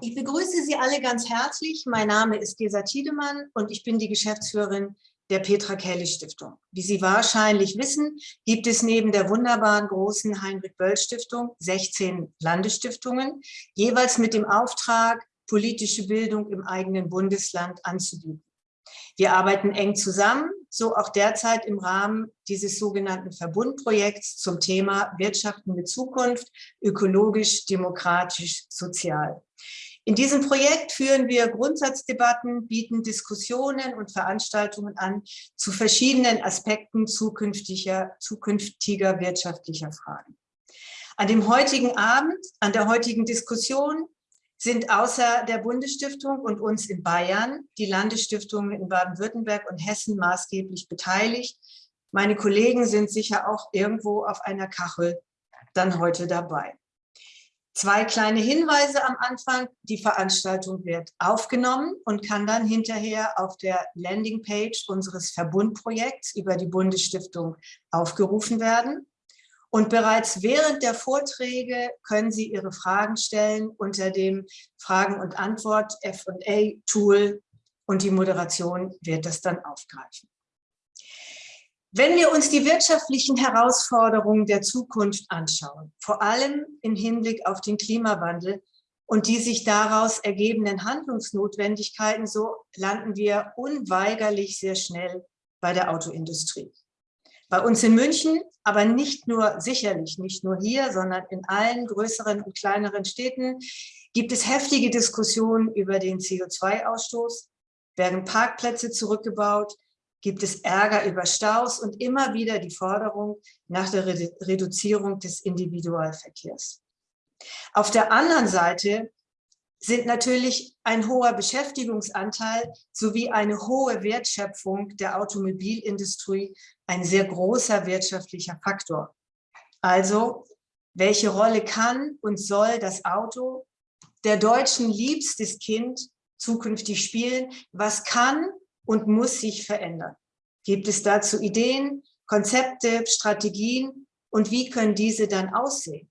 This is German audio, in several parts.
Ich begrüße Sie alle ganz herzlich. Mein Name ist Gesa Tiedemann und ich bin die Geschäftsführerin der Petra Kelly Stiftung. Wie Sie wahrscheinlich wissen, gibt es neben der wunderbaren großen Heinrich-Böll Stiftung 16 Landesstiftungen, jeweils mit dem Auftrag, politische Bildung im eigenen Bundesland anzubieten. Wir arbeiten eng zusammen, so auch derzeit im Rahmen dieses sogenannten Verbundprojekts zum Thema Wirtschaften mit Zukunft, ökologisch, demokratisch, sozial. In diesem Projekt führen wir Grundsatzdebatten, bieten Diskussionen und Veranstaltungen an zu verschiedenen Aspekten zukünftiger, zukünftiger wirtschaftlicher Fragen. An dem heutigen Abend, an der heutigen Diskussion sind außer der Bundesstiftung und uns in Bayern die Landesstiftungen in Baden-Württemberg und Hessen maßgeblich beteiligt. Meine Kollegen sind sicher auch irgendwo auf einer Kachel dann heute dabei. Zwei kleine Hinweise am Anfang. Die Veranstaltung wird aufgenommen und kann dann hinterher auf der Landingpage unseres Verbundprojekts über die Bundesstiftung aufgerufen werden. Und bereits während der Vorträge können Sie Ihre Fragen stellen unter dem Fragen- und Antwort-F&A-Tool und die Moderation wird das dann aufgreifen. Wenn wir uns die wirtschaftlichen Herausforderungen der Zukunft anschauen, vor allem im Hinblick auf den Klimawandel und die sich daraus ergebenden Handlungsnotwendigkeiten, so landen wir unweigerlich sehr schnell bei der Autoindustrie. Bei uns in München, aber nicht nur, sicherlich nicht nur hier, sondern in allen größeren und kleineren Städten gibt es heftige Diskussionen über den CO2-Ausstoß, werden Parkplätze zurückgebaut, gibt es Ärger über Staus? Und immer wieder die Forderung nach der Reduzierung des Individualverkehrs. Auf der anderen Seite sind natürlich ein hoher Beschäftigungsanteil sowie eine hohe Wertschöpfung der Automobilindustrie ein sehr großer wirtschaftlicher Faktor. Also, welche Rolle kann und soll das Auto, der Deutschen liebstes Kind, zukünftig spielen? Was kann und muss sich verändern? Gibt es dazu Ideen, Konzepte, Strategien und wie können diese dann aussehen?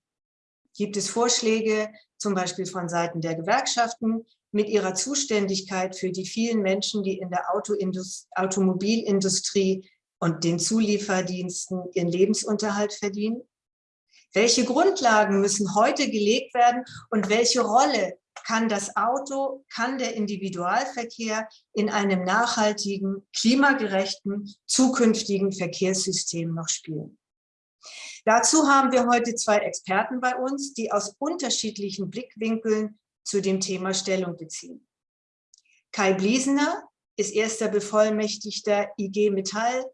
Gibt es Vorschläge, zum Beispiel von Seiten der Gewerkschaften, mit ihrer Zuständigkeit für die vielen Menschen, die in der Automobilindustrie und den Zulieferdiensten ihren Lebensunterhalt verdienen? Welche Grundlagen müssen heute gelegt werden und welche Rolle kann das Auto, kann der Individualverkehr in einem nachhaltigen, klimagerechten, zukünftigen Verkehrssystem noch spielen? Dazu haben wir heute zwei Experten bei uns, die aus unterschiedlichen Blickwinkeln zu dem Thema Stellung beziehen. Kai Bliesener ist erster Bevollmächtigter IG Metall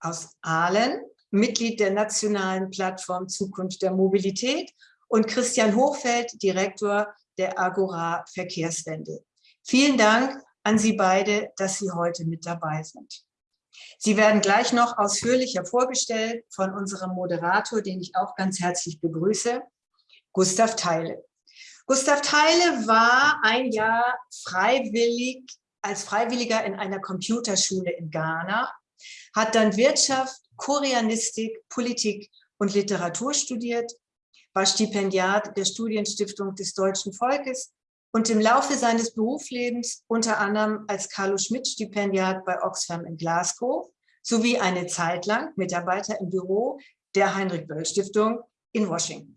aus Aalen, Mitglied der nationalen Plattform Zukunft der Mobilität und Christian Hochfeld, Direktor der Agora Verkehrswende. Vielen Dank an Sie beide, dass Sie heute mit dabei sind. Sie werden gleich noch ausführlicher vorgestellt von unserem Moderator, den ich auch ganz herzlich begrüße, Gustav Theile. Gustav Theile war ein Jahr freiwillig als Freiwilliger in einer Computerschule in Ghana hat dann Wirtschaft, Koreanistik, Politik und Literatur studiert, war Stipendiat der Studienstiftung des deutschen Volkes und im Laufe seines Berufslebens unter anderem als Carlo Schmidt Stipendiat bei Oxfam in Glasgow sowie eine Zeit lang Mitarbeiter im Büro der Heinrich-Böll-Stiftung in Washington.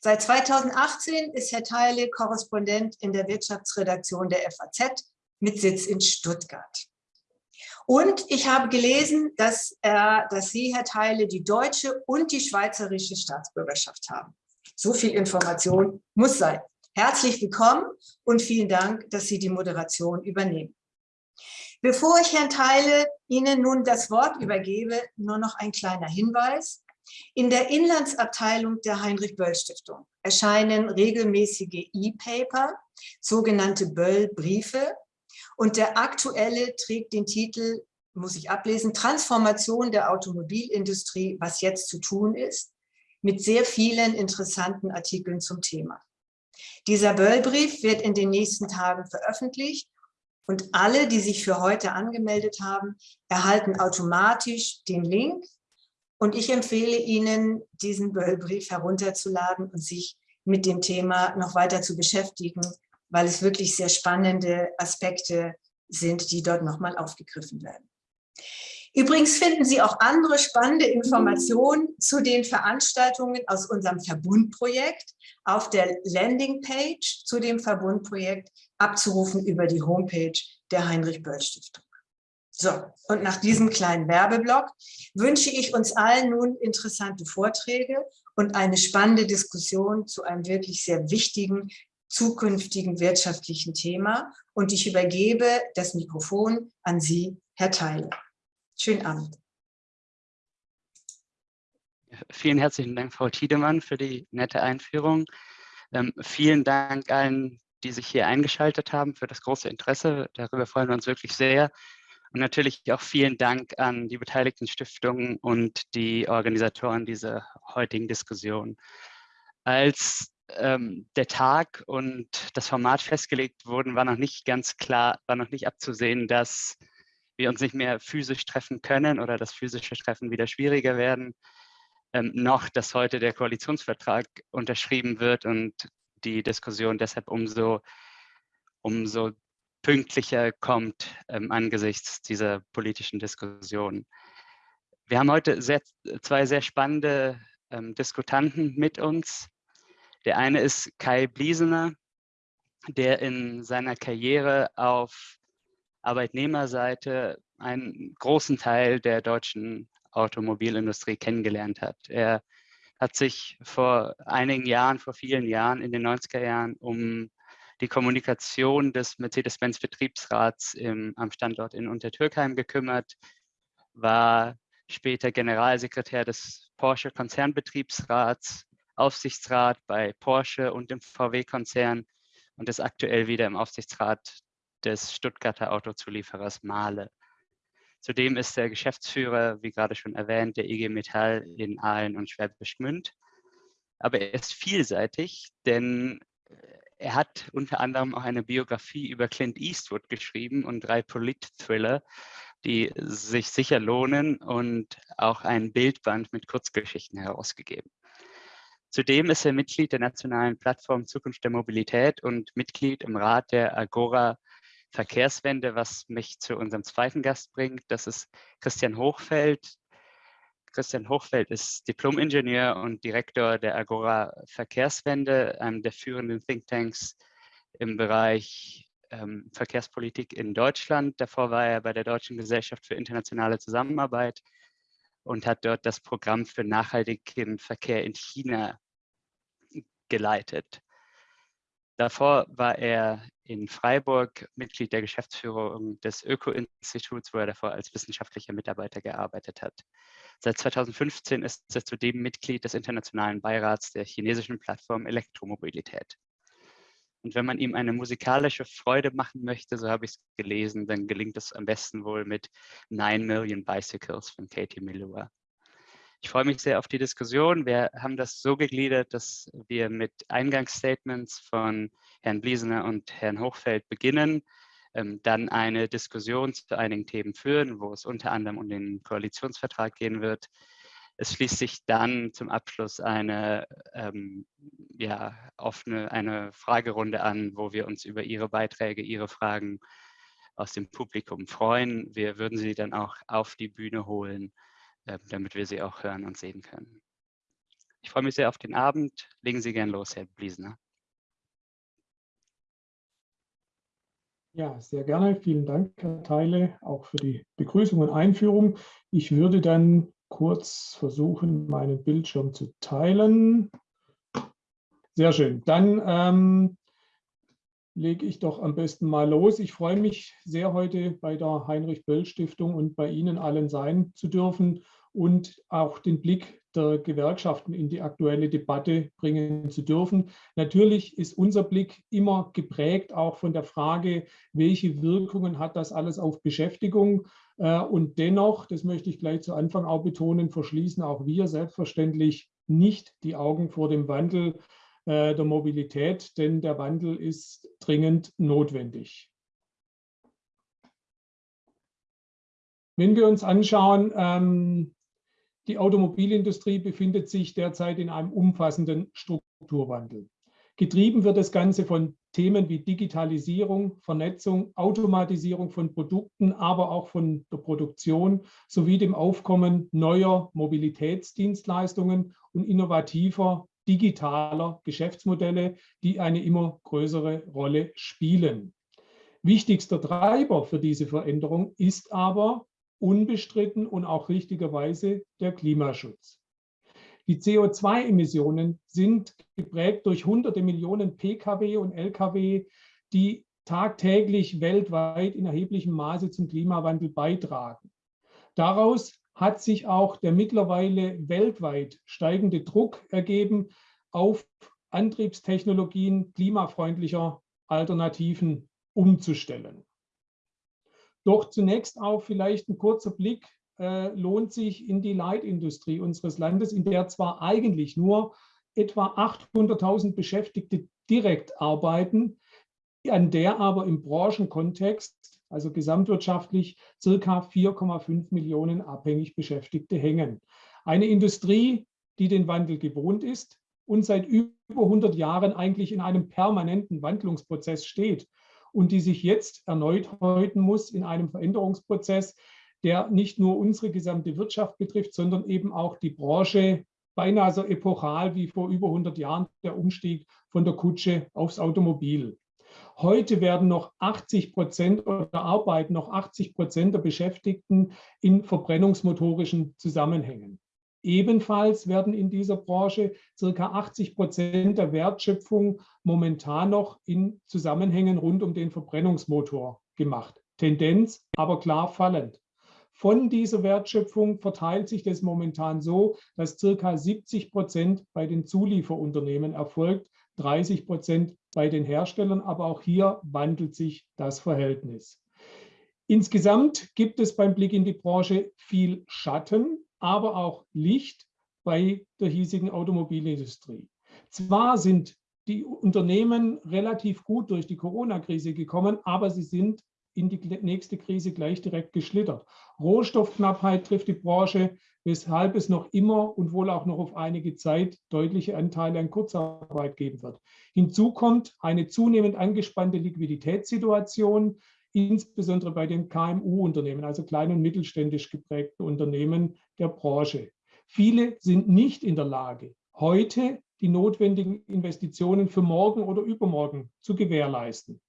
Seit 2018 ist Herr Theile Korrespondent in der Wirtschaftsredaktion der FAZ mit Sitz in Stuttgart. Und ich habe gelesen, dass, er, dass Sie, Herr Theile, die deutsche und die schweizerische Staatsbürgerschaft haben. So viel Information muss sein. Herzlich willkommen und vielen Dank, dass Sie die Moderation übernehmen. Bevor ich Herrn Theile Ihnen nun das Wort übergebe, nur noch ein kleiner Hinweis. In der Inlandsabteilung der Heinrich-Böll-Stiftung erscheinen regelmäßige E-Paper, sogenannte Böll-Briefe, und der aktuelle trägt den Titel, muss ich ablesen, Transformation der Automobilindustrie, was jetzt zu tun ist, mit sehr vielen interessanten Artikeln zum Thema. Dieser Böllbrief wird in den nächsten Tagen veröffentlicht und alle, die sich für heute angemeldet haben, erhalten automatisch den Link. Und ich empfehle Ihnen, diesen Böllbrief herunterzuladen und sich mit dem Thema noch weiter zu beschäftigen, weil es wirklich sehr spannende Aspekte sind, die dort nochmal aufgegriffen werden. Übrigens finden Sie auch andere spannende Informationen zu den Veranstaltungen aus unserem Verbundprojekt auf der Landingpage zu dem Verbundprojekt abzurufen über die Homepage der Heinrich-Böll-Stiftung. So, und nach diesem kleinen Werbeblock wünsche ich uns allen nun interessante Vorträge und eine spannende Diskussion zu einem wirklich sehr wichtigen zukünftigen wirtschaftlichen Thema. Und ich übergebe das Mikrofon an Sie, Herr Theile. Schönen Abend. Vielen herzlichen Dank, Frau Tiedemann, für die nette Einführung. Ähm, vielen Dank allen, die sich hier eingeschaltet haben, für das große Interesse. Darüber freuen wir uns wirklich sehr. Und natürlich auch vielen Dank an die beteiligten Stiftungen und die Organisatoren dieser heutigen Diskussion. Als ähm, der Tag und das Format festgelegt wurden, war noch nicht ganz klar, war noch nicht abzusehen, dass wir uns nicht mehr physisch treffen können oder das physische Treffen wieder schwieriger werden, ähm, noch, dass heute der Koalitionsvertrag unterschrieben wird und die Diskussion deshalb umso, umso pünktlicher kommt ähm, angesichts dieser politischen Diskussion. Wir haben heute sehr, zwei sehr spannende ähm, Diskutanten mit uns. Der eine ist Kai Bliesener, der in seiner Karriere auf Arbeitnehmerseite einen großen Teil der deutschen Automobilindustrie kennengelernt hat. Er hat sich vor einigen Jahren, vor vielen Jahren, in den 90er Jahren um die Kommunikation des Mercedes-Benz-Betriebsrats am Standort in Untertürkheim gekümmert, war später Generalsekretär des Porsche-Konzernbetriebsrats, Aufsichtsrat bei Porsche und im VW-Konzern und ist aktuell wieder im Aufsichtsrat des Stuttgarter Autozulieferers Mahle. Zudem ist er Geschäftsführer, wie gerade schon erwähnt, der IG Metall in Aalen und Schwäbisch Gmünd. Aber er ist vielseitig, denn er hat unter anderem auch eine Biografie über Clint Eastwood geschrieben und drei Polit-Thriller, die sich sicher lohnen und auch ein Bildband mit Kurzgeschichten herausgegeben. Zudem ist er Mitglied der nationalen Plattform Zukunft der Mobilität und Mitglied im Rat der Agora Verkehrswende, was mich zu unserem zweiten Gast bringt. Das ist Christian Hochfeld, Christian Hochfeld ist Diplom-Ingenieur und Direktor der Agora Verkehrswende, einem der führenden Thinktanks im Bereich ähm, Verkehrspolitik in Deutschland. Davor war er bei der Deutschen Gesellschaft für internationale Zusammenarbeit und hat dort das Programm für nachhaltigen Verkehr in China geleitet. Davor war er in Freiburg Mitglied der Geschäftsführung des Öko-Instituts, wo er davor als wissenschaftlicher Mitarbeiter gearbeitet hat. Seit 2015 ist er zudem Mitglied des internationalen Beirats der chinesischen Plattform Elektromobilität. Und wenn man ihm eine musikalische Freude machen möchte, so habe ich es gelesen, dann gelingt es am besten wohl mit Nine Million Bicycles von Katie Milua. Ich freue mich sehr auf die Diskussion. Wir haben das so gegliedert, dass wir mit Eingangsstatements von Herrn Bliesener und Herrn Hochfeld beginnen ähm, dann eine Diskussion zu einigen Themen führen, wo es unter anderem um den Koalitionsvertrag gehen wird. Es schließt sich dann zum Abschluss eine ähm, ja, offene eine Fragerunde an, wo wir uns über Ihre Beiträge, Ihre Fragen aus dem Publikum freuen. Wir würden Sie dann auch auf die Bühne holen, äh, damit wir Sie auch hören und sehen können. Ich freue mich sehr auf den Abend. Legen Sie gern los, Herr Bliesner. Ja, sehr gerne. Vielen Dank, Herr Teile, auch für die Begrüßung und Einführung. Ich würde dann kurz versuchen, meinen Bildschirm zu teilen. Sehr schön. Dann ähm, lege ich doch am besten mal los. Ich freue mich sehr, heute bei der Heinrich-Böll-Stiftung und bei Ihnen allen sein zu dürfen und auch den Blick der Gewerkschaften in die aktuelle Debatte bringen zu dürfen. Natürlich ist unser Blick immer geprägt auch von der Frage, welche Wirkungen hat das alles auf Beschäftigung. Äh, und dennoch, das möchte ich gleich zu Anfang auch betonen, verschließen auch wir selbstverständlich nicht die Augen vor dem Wandel äh, der Mobilität, denn der Wandel ist dringend notwendig. Wenn wir uns anschauen, ähm, die Automobilindustrie befindet sich derzeit in einem umfassenden Strukturwandel. Getrieben wird das Ganze von Themen wie Digitalisierung, Vernetzung, Automatisierung von Produkten, aber auch von der Produktion sowie dem Aufkommen neuer Mobilitätsdienstleistungen und innovativer digitaler Geschäftsmodelle, die eine immer größere Rolle spielen. Wichtigster Treiber für diese Veränderung ist aber unbestritten und auch richtigerweise der Klimaschutz. Die CO2-Emissionen sind geprägt durch hunderte Millionen Pkw und Lkw, die tagtäglich weltweit in erheblichem Maße zum Klimawandel beitragen. Daraus hat sich auch der mittlerweile weltweit steigende Druck ergeben, auf Antriebstechnologien klimafreundlicher Alternativen umzustellen. Doch zunächst auch vielleicht ein kurzer Blick äh, lohnt sich in die Leitindustrie unseres Landes, in der zwar eigentlich nur etwa 800.000 Beschäftigte direkt arbeiten, an der aber im Branchenkontext, also gesamtwirtschaftlich, circa 4,5 Millionen abhängig Beschäftigte hängen. Eine Industrie, die den Wandel gewohnt ist und seit über 100 Jahren eigentlich in einem permanenten Wandlungsprozess steht und die sich jetzt erneut häuten muss in einem Veränderungsprozess, der nicht nur unsere gesamte Wirtschaft betrifft, sondern eben auch die Branche beinahe so epochal wie vor über 100 Jahren der Umstieg von der Kutsche aufs Automobil. Heute werden noch 80 Prozent oder arbeiten noch 80 Prozent der Beschäftigten in verbrennungsmotorischen Zusammenhängen. Ebenfalls werden in dieser Branche circa 80 Prozent der Wertschöpfung momentan noch in Zusammenhängen rund um den Verbrennungsmotor gemacht. Tendenz aber klar fallend. Von dieser Wertschöpfung verteilt sich das momentan so, dass circa 70 Prozent bei den Zulieferunternehmen erfolgt, 30 Prozent bei den Herstellern, aber auch hier wandelt sich das Verhältnis. Insgesamt gibt es beim Blick in die Branche viel Schatten, aber auch Licht bei der hiesigen Automobilindustrie. Zwar sind die Unternehmen relativ gut durch die Corona-Krise gekommen, aber sie sind in die nächste Krise gleich direkt geschlittert. Rohstoffknappheit trifft die Branche, weshalb es noch immer und wohl auch noch auf einige Zeit deutliche Anteile an Kurzarbeit geben wird. Hinzu kommt eine zunehmend angespannte Liquiditätssituation, insbesondere bei den KMU-Unternehmen, also klein- und mittelständisch geprägten Unternehmen der Branche. Viele sind nicht in der Lage, heute die notwendigen Investitionen für morgen oder übermorgen zu gewährleisten.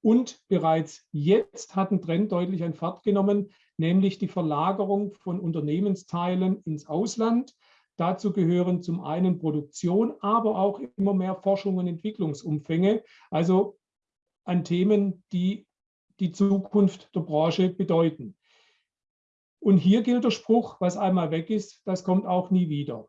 Und bereits jetzt hat ein Trend deutlich an Fahrt genommen, nämlich die Verlagerung von Unternehmensteilen ins Ausland. Dazu gehören zum einen Produktion, aber auch immer mehr Forschung und Entwicklungsumfänge, also an Themen, die die Zukunft der Branche bedeuten. Und hier gilt der Spruch, was einmal weg ist, das kommt auch nie wieder.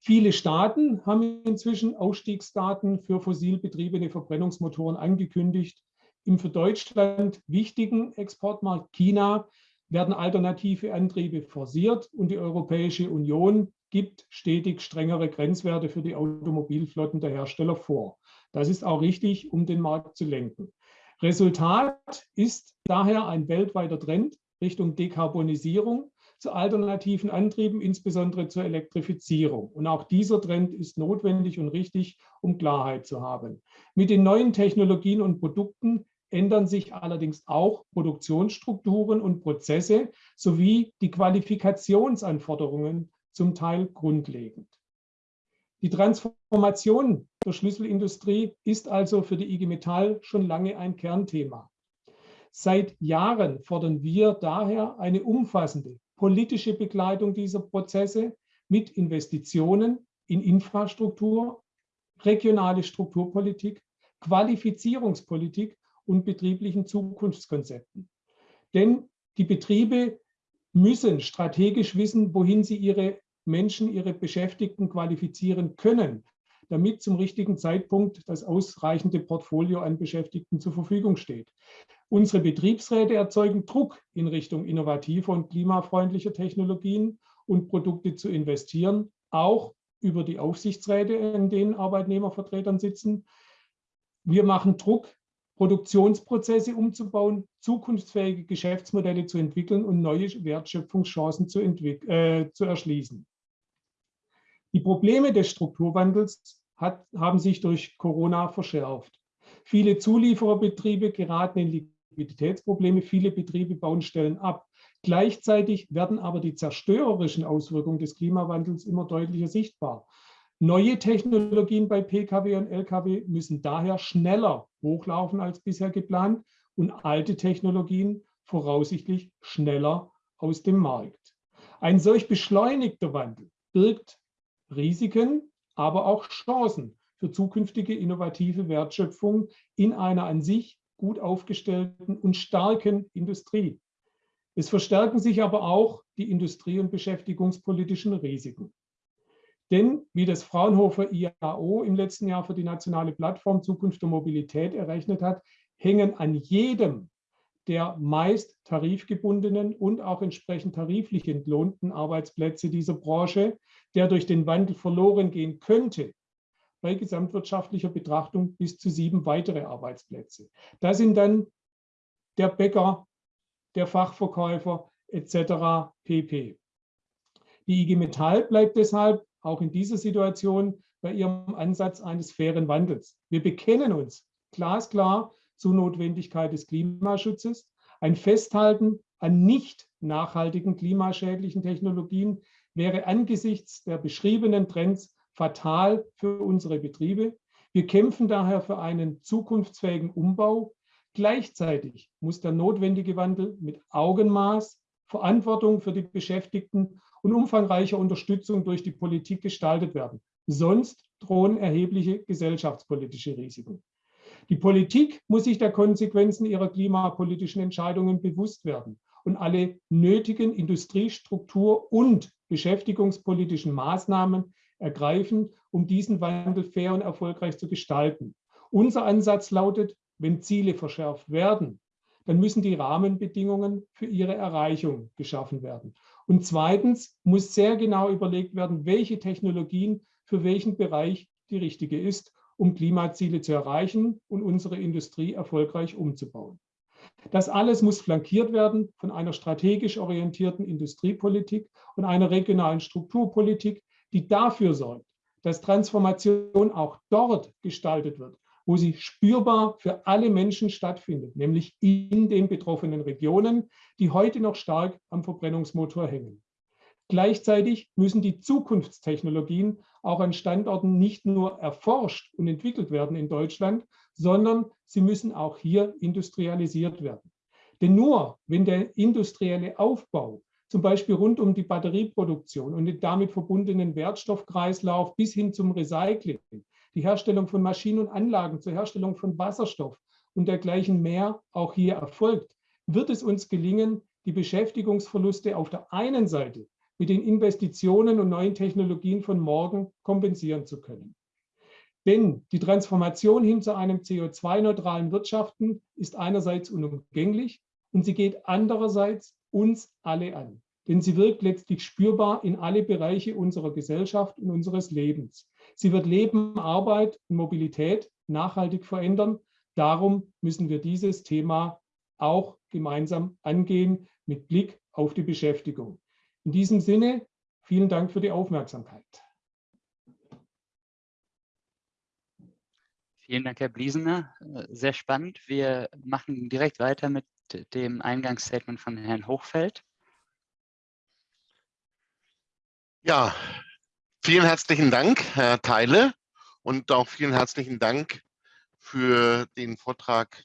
Viele Staaten haben inzwischen Ausstiegsdaten für fossil betriebene Verbrennungsmotoren angekündigt. Im für Deutschland wichtigen Exportmarkt China werden alternative Antriebe forciert und die Europäische Union gibt stetig strengere Grenzwerte für die Automobilflotten der Hersteller vor. Das ist auch richtig, um den Markt zu lenken. Resultat ist daher ein weltweiter Trend Richtung Dekarbonisierung zu alternativen Antrieben, insbesondere zur Elektrifizierung. Und auch dieser Trend ist notwendig und richtig, um Klarheit zu haben. Mit den neuen Technologien und Produkten ändern sich allerdings auch Produktionsstrukturen und Prozesse sowie die Qualifikationsanforderungen zum Teil grundlegend. Die Transformation der Schlüsselindustrie ist also für die IG Metall schon lange ein Kernthema. Seit Jahren fordern wir daher eine umfassende politische Begleitung dieser Prozesse mit Investitionen in Infrastruktur, regionale Strukturpolitik, Qualifizierungspolitik und betrieblichen Zukunftskonzepten. Denn die Betriebe müssen strategisch wissen, wohin sie ihre Menschen, ihre Beschäftigten qualifizieren können, damit zum richtigen Zeitpunkt das ausreichende Portfolio an Beschäftigten zur Verfügung steht. Unsere Betriebsräte erzeugen Druck in Richtung innovativer und klimafreundlicher Technologien und Produkte zu investieren, auch über die Aufsichtsräte, in denen Arbeitnehmervertretern sitzen. Wir machen Druck, Produktionsprozesse umzubauen, zukunftsfähige Geschäftsmodelle zu entwickeln und neue Wertschöpfungschancen zu, äh, zu erschließen. Die Probleme des Strukturwandels hat, haben sich durch Corona verschärft. Viele Zuliefererbetriebe geraten in Liquiditätsprobleme, viele Betriebe bauen Stellen ab. Gleichzeitig werden aber die zerstörerischen Auswirkungen des Klimawandels immer deutlicher sichtbar. Neue Technologien bei Pkw und Lkw müssen daher schneller hochlaufen als bisher geplant und alte Technologien voraussichtlich schneller aus dem Markt. Ein solch beschleunigter Wandel birgt Risiken, aber auch Chancen für zukünftige innovative Wertschöpfung in einer an sich gut aufgestellten und starken Industrie. Es verstärken sich aber auch die industrie- und beschäftigungspolitischen Risiken. Denn, wie das Fraunhofer IAO im letzten Jahr für die nationale Plattform Zukunft der Mobilität errechnet hat, hängen an jedem der meist tarifgebundenen und auch entsprechend tariflich entlohnten Arbeitsplätze dieser Branche, der durch den Wandel verloren gehen könnte, bei gesamtwirtschaftlicher Betrachtung bis zu sieben weitere Arbeitsplätze. Da sind dann der Bäcker, der Fachverkäufer etc. pp. Die IG Metall bleibt deshalb auch in dieser Situation bei ihrem Ansatz eines fairen Wandels. Wir bekennen uns glasklar zur Notwendigkeit des Klimaschutzes, ein Festhalten an nicht nachhaltigen klimaschädlichen Technologien wäre angesichts der beschriebenen Trends fatal für unsere Betriebe. Wir kämpfen daher für einen zukunftsfähigen Umbau. Gleichzeitig muss der notwendige Wandel mit Augenmaß, Verantwortung für die Beschäftigten und umfangreicher Unterstützung durch die Politik gestaltet werden. Sonst drohen erhebliche gesellschaftspolitische Risiken. Die Politik muss sich der Konsequenzen ihrer klimapolitischen Entscheidungen bewusst werden und alle nötigen Industriestruktur- und beschäftigungspolitischen Maßnahmen ergreifen, um diesen Wandel fair und erfolgreich zu gestalten. Unser Ansatz lautet, wenn Ziele verschärft werden, dann müssen die Rahmenbedingungen für ihre Erreichung geschaffen werden. Und zweitens muss sehr genau überlegt werden, welche Technologien für welchen Bereich die richtige ist um Klimaziele zu erreichen und unsere Industrie erfolgreich umzubauen. Das alles muss flankiert werden von einer strategisch orientierten Industriepolitik und einer regionalen Strukturpolitik, die dafür sorgt, dass Transformation auch dort gestaltet wird, wo sie spürbar für alle Menschen stattfindet, nämlich in den betroffenen Regionen, die heute noch stark am Verbrennungsmotor hängen. Gleichzeitig müssen die Zukunftstechnologien auch an Standorten nicht nur erforscht und entwickelt werden in Deutschland, sondern sie müssen auch hier industrialisiert werden. Denn nur wenn der industrielle Aufbau, zum Beispiel rund um die Batterieproduktion und den damit verbundenen Wertstoffkreislauf bis hin zum Recycling, die Herstellung von Maschinen und Anlagen zur Herstellung von Wasserstoff und dergleichen mehr auch hier erfolgt, wird es uns gelingen, die Beschäftigungsverluste auf der einen Seite mit den Investitionen und neuen Technologien von morgen kompensieren zu können. Denn die Transformation hin zu einem CO2-neutralen Wirtschaften ist einerseits unumgänglich und sie geht andererseits uns alle an. Denn sie wirkt letztlich spürbar in alle Bereiche unserer Gesellschaft und unseres Lebens. Sie wird Leben, Arbeit und Mobilität nachhaltig verändern. Darum müssen wir dieses Thema auch gemeinsam angehen mit Blick auf die Beschäftigung. In diesem Sinne, vielen Dank für die Aufmerksamkeit. Vielen Dank, Herr Bliesener. Sehr spannend. Wir machen direkt weiter mit dem Eingangsstatement von Herrn Hochfeld. Ja, vielen herzlichen Dank, Herr Teile, und auch vielen herzlichen Dank für den Vortrag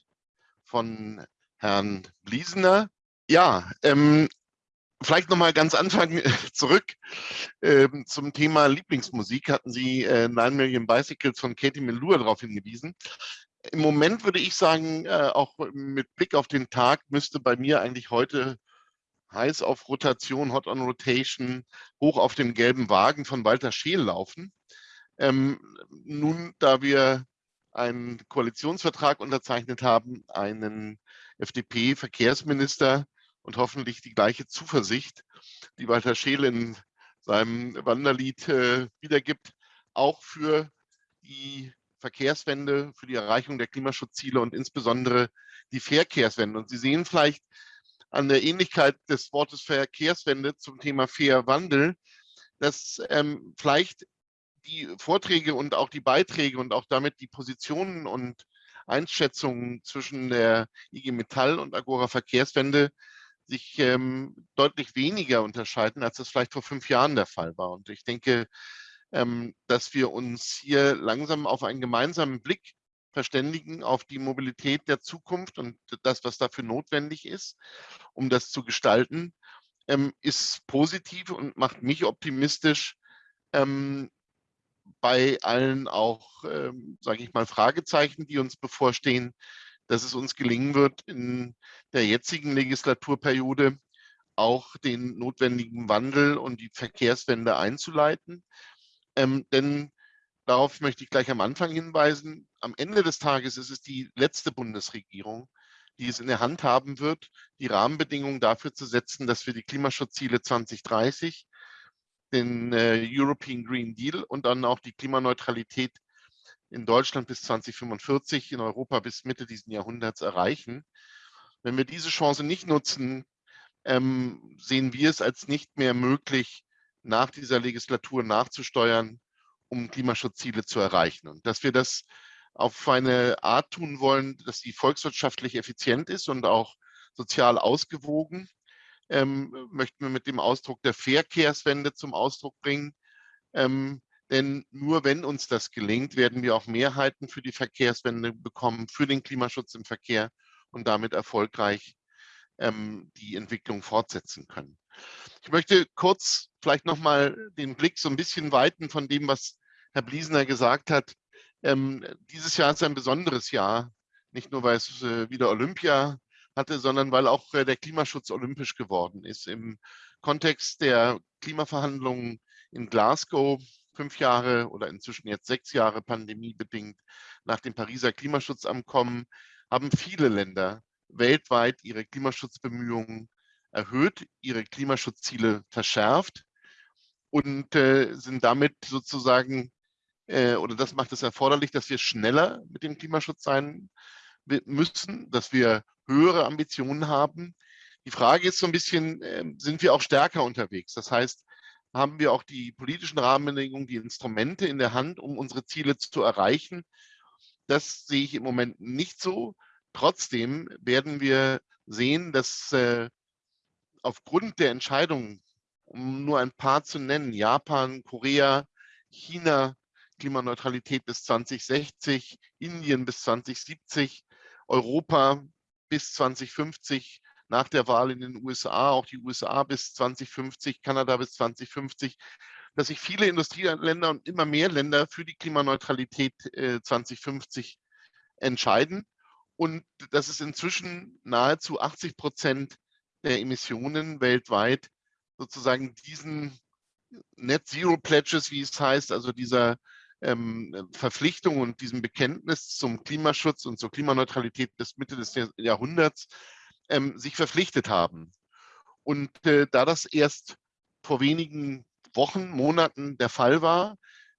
von Herrn Bliesener. Ja, ähm, vielleicht noch mal ganz Anfang zurück äh, zum Thema Lieblingsmusik. Hatten Sie äh, Nine Million Bicycles von Katie Melua darauf hingewiesen. Im Moment würde ich sagen, äh, auch mit Blick auf den Tag müsste bei mir eigentlich heute heiß auf Rotation, Hot on Rotation, hoch auf dem gelben Wagen von Walter Scheel laufen. Ähm, nun, da wir einen Koalitionsvertrag unterzeichnet haben, einen FDP-Verkehrsminister, und hoffentlich die gleiche Zuversicht, die Walter Scheel in seinem Wanderlied äh, wiedergibt, auch für die Verkehrswende, für die Erreichung der Klimaschutzziele und insbesondere die Verkehrswende. Und Sie sehen vielleicht an der Ähnlichkeit des Wortes Verkehrswende zum Thema Fair Wandel, dass ähm, vielleicht die Vorträge und auch die Beiträge und auch damit die Positionen und Einschätzungen zwischen der IG Metall und Agora Verkehrswende sich ähm, deutlich weniger unterscheiden, als das vielleicht vor fünf Jahren der Fall war. Und ich denke, ähm, dass wir uns hier langsam auf einen gemeinsamen Blick verständigen auf die Mobilität der Zukunft und das, was dafür notwendig ist, um das zu gestalten, ähm, ist positiv und macht mich optimistisch, ähm, bei allen auch, ähm, sage ich mal, Fragezeichen, die uns bevorstehen, dass es uns gelingen wird, in der jetzigen Legislaturperiode auch den notwendigen Wandel und die Verkehrswende einzuleiten. Ähm, denn darauf möchte ich gleich am Anfang hinweisen, am Ende des Tages ist es die letzte Bundesregierung, die es in der Hand haben wird, die Rahmenbedingungen dafür zu setzen, dass wir die Klimaschutzziele 2030, den äh, European Green Deal und dann auch die Klimaneutralität in Deutschland bis 2045, in Europa bis Mitte dieses Jahrhunderts erreichen. Wenn wir diese Chance nicht nutzen, ähm, sehen wir es als nicht mehr möglich, nach dieser Legislatur nachzusteuern, um Klimaschutzziele zu erreichen. Und dass wir das auf eine Art tun wollen, dass sie volkswirtschaftlich effizient ist und auch sozial ausgewogen, ähm, möchten wir mit dem Ausdruck der Verkehrswende zum Ausdruck bringen. Ähm, denn nur wenn uns das gelingt, werden wir auch Mehrheiten für die Verkehrswende bekommen, für den Klimaschutz im Verkehr und damit erfolgreich ähm, die Entwicklung fortsetzen können. Ich möchte kurz vielleicht nochmal den Blick so ein bisschen weiten von dem, was Herr Bliesener gesagt hat. Ähm, dieses Jahr ist ein besonderes Jahr, nicht nur weil es äh, wieder Olympia hatte, sondern weil auch äh, der Klimaschutz olympisch geworden ist. Im Kontext der Klimaverhandlungen in Glasgow fünf Jahre oder inzwischen jetzt sechs Jahre pandemiebedingt nach dem Pariser Klimaschutzabkommen haben viele Länder weltweit ihre Klimaschutzbemühungen erhöht, ihre Klimaschutzziele verschärft und äh, sind damit sozusagen, äh, oder das macht es erforderlich, dass wir schneller mit dem Klimaschutz sein müssen, dass wir höhere Ambitionen haben. Die Frage ist so ein bisschen, äh, sind wir auch stärker unterwegs? Das heißt, haben wir auch die politischen Rahmenbedingungen, die Instrumente in der Hand, um unsere Ziele zu erreichen? Das sehe ich im Moment nicht so. Trotzdem werden wir sehen, dass äh, aufgrund der Entscheidungen, um nur ein paar zu nennen, Japan, Korea, China, Klimaneutralität bis 2060, Indien bis 2070, Europa bis 2050, nach der Wahl in den USA, auch die USA bis 2050, Kanada bis 2050, dass sich viele Industrieländer und immer mehr Länder für die Klimaneutralität äh, 2050 entscheiden und dass es inzwischen nahezu 80 Prozent der Emissionen weltweit sozusagen diesen Net Zero Pledges, wie es heißt, also dieser ähm, Verpflichtung und diesem Bekenntnis zum Klimaschutz und zur Klimaneutralität bis Mitte des Jahrhunderts ähm, sich verpflichtet haben. Und äh, da das erst vor wenigen Wochen, Monaten der Fall war,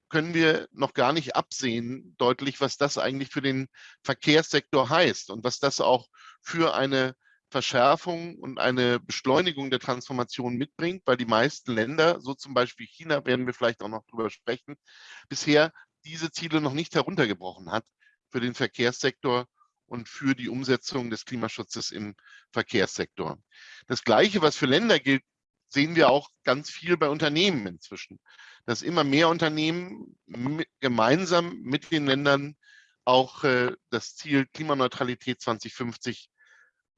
können wir noch gar nicht absehen, deutlich, was das eigentlich für den Verkehrssektor heißt und was das auch für eine Verschärfung und eine Beschleunigung der Transformation mitbringt, weil die meisten Länder, so zum Beispiel China, werden wir vielleicht auch noch drüber sprechen, bisher diese Ziele noch nicht heruntergebrochen hat für den Verkehrssektor und für die Umsetzung des Klimaschutzes im Verkehrssektor. Das Gleiche, was für Länder gilt, sehen wir auch ganz viel bei Unternehmen inzwischen, dass immer mehr Unternehmen gemeinsam mit den Ländern auch äh, das Ziel Klimaneutralität 2050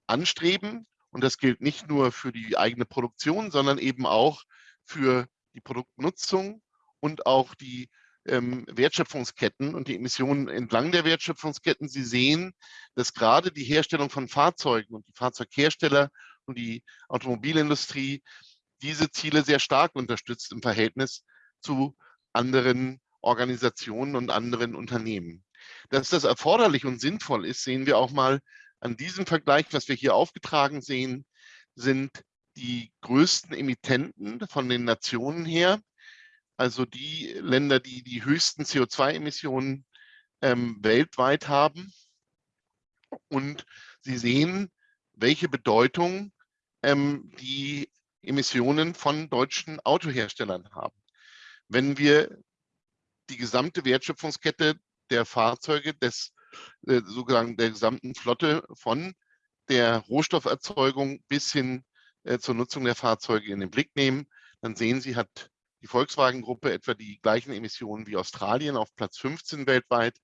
anstreben. Und das gilt nicht nur für die eigene Produktion, sondern eben auch für die Produktnutzung und auch die ähm, Wertschöpfungsketten und die Emissionen entlang der Wertschöpfungsketten. Sie sehen, dass gerade die Herstellung von Fahrzeugen und die Fahrzeughersteller und die Automobilindustrie diese Ziele sehr stark unterstützt im Verhältnis zu anderen Organisationen und anderen Unternehmen. Dass das erforderlich und sinnvoll ist, sehen wir auch mal an diesem Vergleich, was wir hier aufgetragen sehen, sind die größten Emittenten von den Nationen her also die Länder, die die höchsten CO2-Emissionen ähm, weltweit haben. Und Sie sehen, welche Bedeutung ähm, die Emissionen von deutschen Autoherstellern haben. Wenn wir die gesamte Wertschöpfungskette der Fahrzeuge des äh, sozusagen der gesamten Flotte von der Rohstofferzeugung bis hin äh, zur Nutzung der Fahrzeuge in den Blick nehmen, dann sehen Sie, hat die Volkswagen-Gruppe etwa die gleichen Emissionen wie Australien auf Platz 15 weltweit.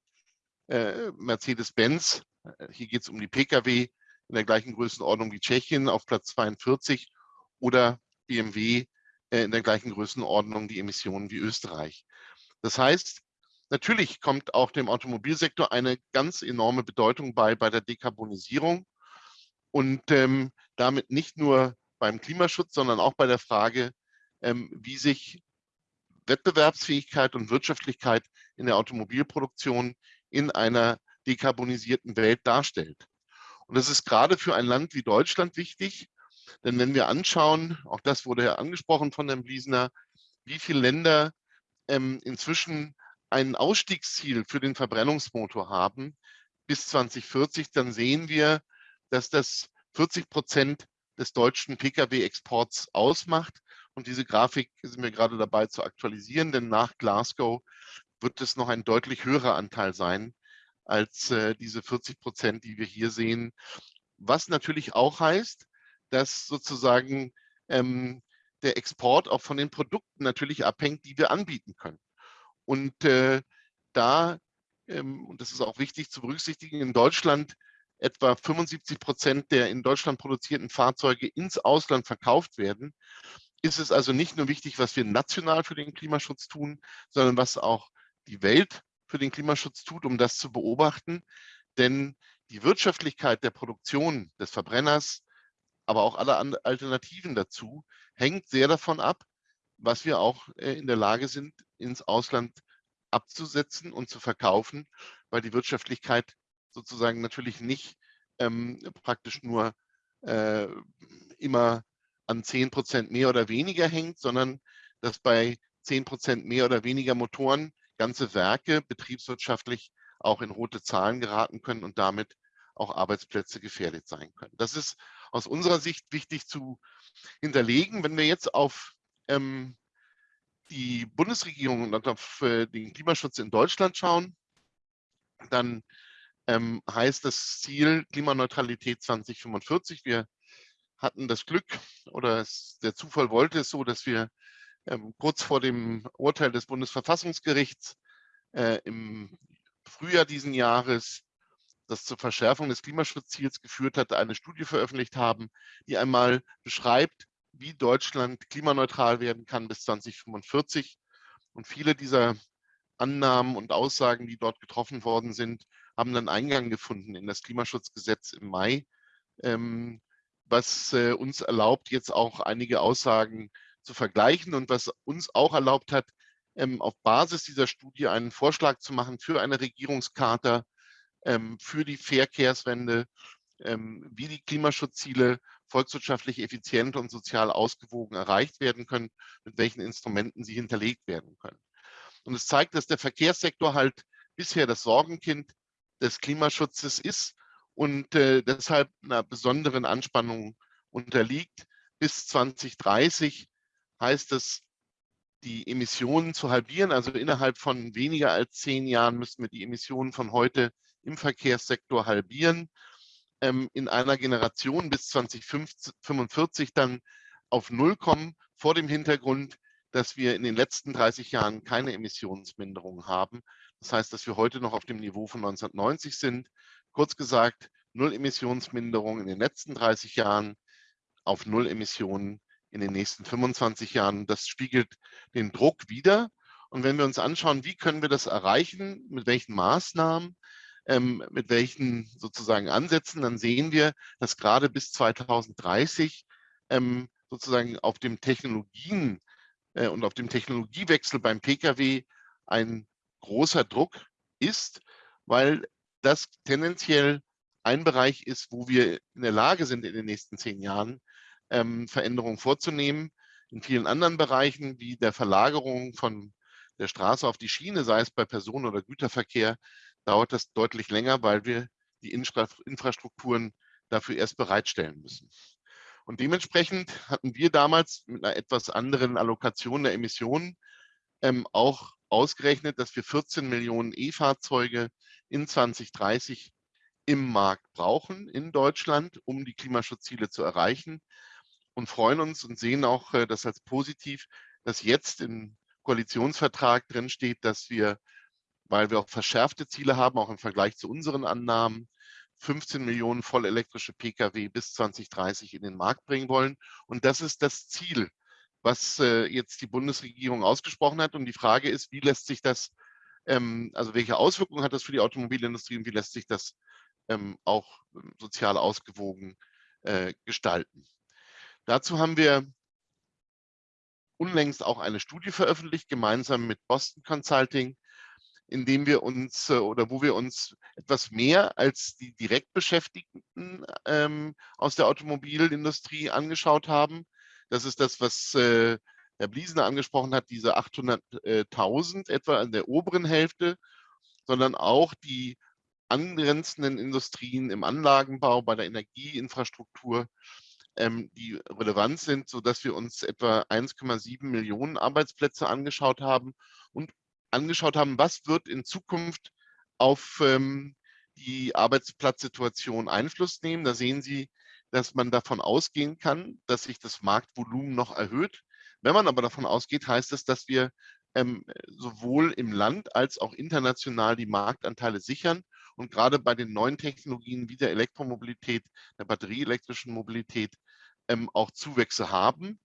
Äh, Mercedes-Benz, hier geht es um die Pkw, in der gleichen Größenordnung wie Tschechien auf Platz 42 oder BMW äh, in der gleichen Größenordnung die Emissionen wie Österreich. Das heißt, natürlich kommt auch dem Automobilsektor eine ganz enorme Bedeutung bei bei der Dekarbonisierung und ähm, damit nicht nur beim Klimaschutz, sondern auch bei der Frage, ähm, wie sich Wettbewerbsfähigkeit und Wirtschaftlichkeit in der Automobilproduktion in einer dekarbonisierten Welt darstellt. Und das ist gerade für ein Land wie Deutschland wichtig, denn wenn wir anschauen, auch das wurde ja angesprochen von Herrn Bliesner, wie viele Länder ähm, inzwischen ein Ausstiegsziel für den Verbrennungsmotor haben bis 2040, dann sehen wir, dass das 40 Prozent des deutschen Pkw-Exports ausmacht. Und diese Grafik sind wir gerade dabei zu aktualisieren, denn nach Glasgow wird es noch ein deutlich höherer Anteil sein als äh, diese 40 Prozent, die wir hier sehen. Was natürlich auch heißt, dass sozusagen ähm, der Export auch von den Produkten natürlich abhängt, die wir anbieten können. Und äh, da, ähm, und das ist auch wichtig zu berücksichtigen, in Deutschland etwa 75 Prozent der in Deutschland produzierten Fahrzeuge ins Ausland verkauft werden, ist es also nicht nur wichtig, was wir national für den Klimaschutz tun, sondern was auch die Welt für den Klimaschutz tut, um das zu beobachten. Denn die Wirtschaftlichkeit der Produktion des Verbrenners, aber auch alle Alternativen dazu, hängt sehr davon ab, was wir auch äh, in der Lage sind, ins Ausland abzusetzen und zu verkaufen, weil die Wirtschaftlichkeit sozusagen natürlich nicht ähm, praktisch nur äh, immer an 10 Prozent mehr oder weniger hängt, sondern dass bei 10 Prozent mehr oder weniger Motoren ganze Werke betriebswirtschaftlich auch in rote Zahlen geraten können und damit auch Arbeitsplätze gefährdet sein können. Das ist aus unserer Sicht wichtig zu hinterlegen. Wenn wir jetzt auf ähm, die Bundesregierung und auf äh, den Klimaschutz in Deutschland schauen, dann ähm, heißt das Ziel Klimaneutralität 2045. Wir hatten das Glück oder es, der Zufall wollte es so, dass wir ähm, kurz vor dem Urteil des Bundesverfassungsgerichts äh, im Frühjahr diesen Jahres das zur Verschärfung des Klimaschutzziels geführt hat, eine Studie veröffentlicht haben, die einmal beschreibt, wie Deutschland klimaneutral werden kann bis 2045. Und viele dieser Annahmen und Aussagen, die dort getroffen worden sind, haben dann Eingang gefunden in das Klimaschutzgesetz im Mai, ähm, was äh, uns erlaubt, jetzt auch einige Aussagen zu vergleichen und was uns auch erlaubt hat, ähm, auf Basis dieser Studie einen Vorschlag zu machen für eine Regierungscharta für die Verkehrswende, ähm, wie die Klimaschutzziele volkswirtschaftlich effizient und sozial ausgewogen erreicht werden können, mit welchen Instrumenten sie hinterlegt werden können. Und es zeigt, dass der Verkehrssektor halt bisher das Sorgenkind des Klimaschutzes ist und äh, deshalb einer besonderen Anspannung unterliegt. Bis 2030 heißt es, die Emissionen zu halbieren. Also innerhalb von weniger als zehn Jahren müssen wir die Emissionen von heute im Verkehrssektor halbieren. Ähm, in einer Generation bis 2045 dann auf Null kommen, vor dem Hintergrund, dass wir in den letzten 30 Jahren keine Emissionsminderung haben. Das heißt, dass wir heute noch auf dem Niveau von 1990 sind. Kurz gesagt, Null Emissionsminderung in den letzten 30 Jahren auf Null Emissionen in den nächsten 25 Jahren. Das spiegelt den Druck wider. Und wenn wir uns anschauen, wie können wir das erreichen, mit welchen Maßnahmen, ähm, mit welchen sozusagen Ansätzen, dann sehen wir, dass gerade bis 2030 ähm, sozusagen auf dem Technologien äh, und auf dem Technologiewechsel beim Pkw ein großer Druck ist, weil das tendenziell ein Bereich ist, wo wir in der Lage sind, in den nächsten zehn Jahren ähm, Veränderungen vorzunehmen. In vielen anderen Bereichen, wie der Verlagerung von der Straße auf die Schiene, sei es bei Personen- oder Güterverkehr, dauert das deutlich länger, weil wir die Infra Infrastrukturen dafür erst bereitstellen müssen. Und dementsprechend hatten wir damals mit einer etwas anderen Allokation der Emissionen ähm, auch ausgerechnet, dass wir 14 Millionen E-Fahrzeuge in 2030 im Markt brauchen in Deutschland, um die Klimaschutzziele zu erreichen und freuen uns und sehen auch äh, das als positiv, dass jetzt im Koalitionsvertrag drin steht, dass wir, weil wir auch verschärfte Ziele haben, auch im Vergleich zu unseren Annahmen, 15 Millionen vollelektrische Pkw bis 2030 in den Markt bringen wollen. Und das ist das Ziel, was äh, jetzt die Bundesregierung ausgesprochen hat. Und die Frage ist, wie lässt sich das, ähm, also welche Auswirkungen hat das für die Automobilindustrie und wie lässt sich das ähm, auch ähm, sozial ausgewogen äh, gestalten. Dazu haben wir unlängst auch eine Studie veröffentlicht, gemeinsam mit Boston Consulting, in dem wir uns äh, oder wo wir uns etwas mehr als die Direktbeschäftigten ähm, aus der Automobilindustrie angeschaut haben. Das ist das, was äh, Herr Bliesner angesprochen hat, diese 800.000 etwa an der oberen Hälfte, sondern auch die angrenzenden Industrien im Anlagenbau, bei der Energieinfrastruktur, ähm, die relevant sind, sodass wir uns etwa 1,7 Millionen Arbeitsplätze angeschaut haben und angeschaut haben, was wird in Zukunft auf ähm, die Arbeitsplatzsituation Einfluss nehmen. Da sehen Sie, dass man davon ausgehen kann, dass sich das Marktvolumen noch erhöht. Wenn man aber davon ausgeht, heißt das, dass wir ähm, sowohl im Land als auch international die Marktanteile sichern und gerade bei den neuen Technologien wie der Elektromobilität, der batterieelektrischen Mobilität ähm, auch Zuwächse haben,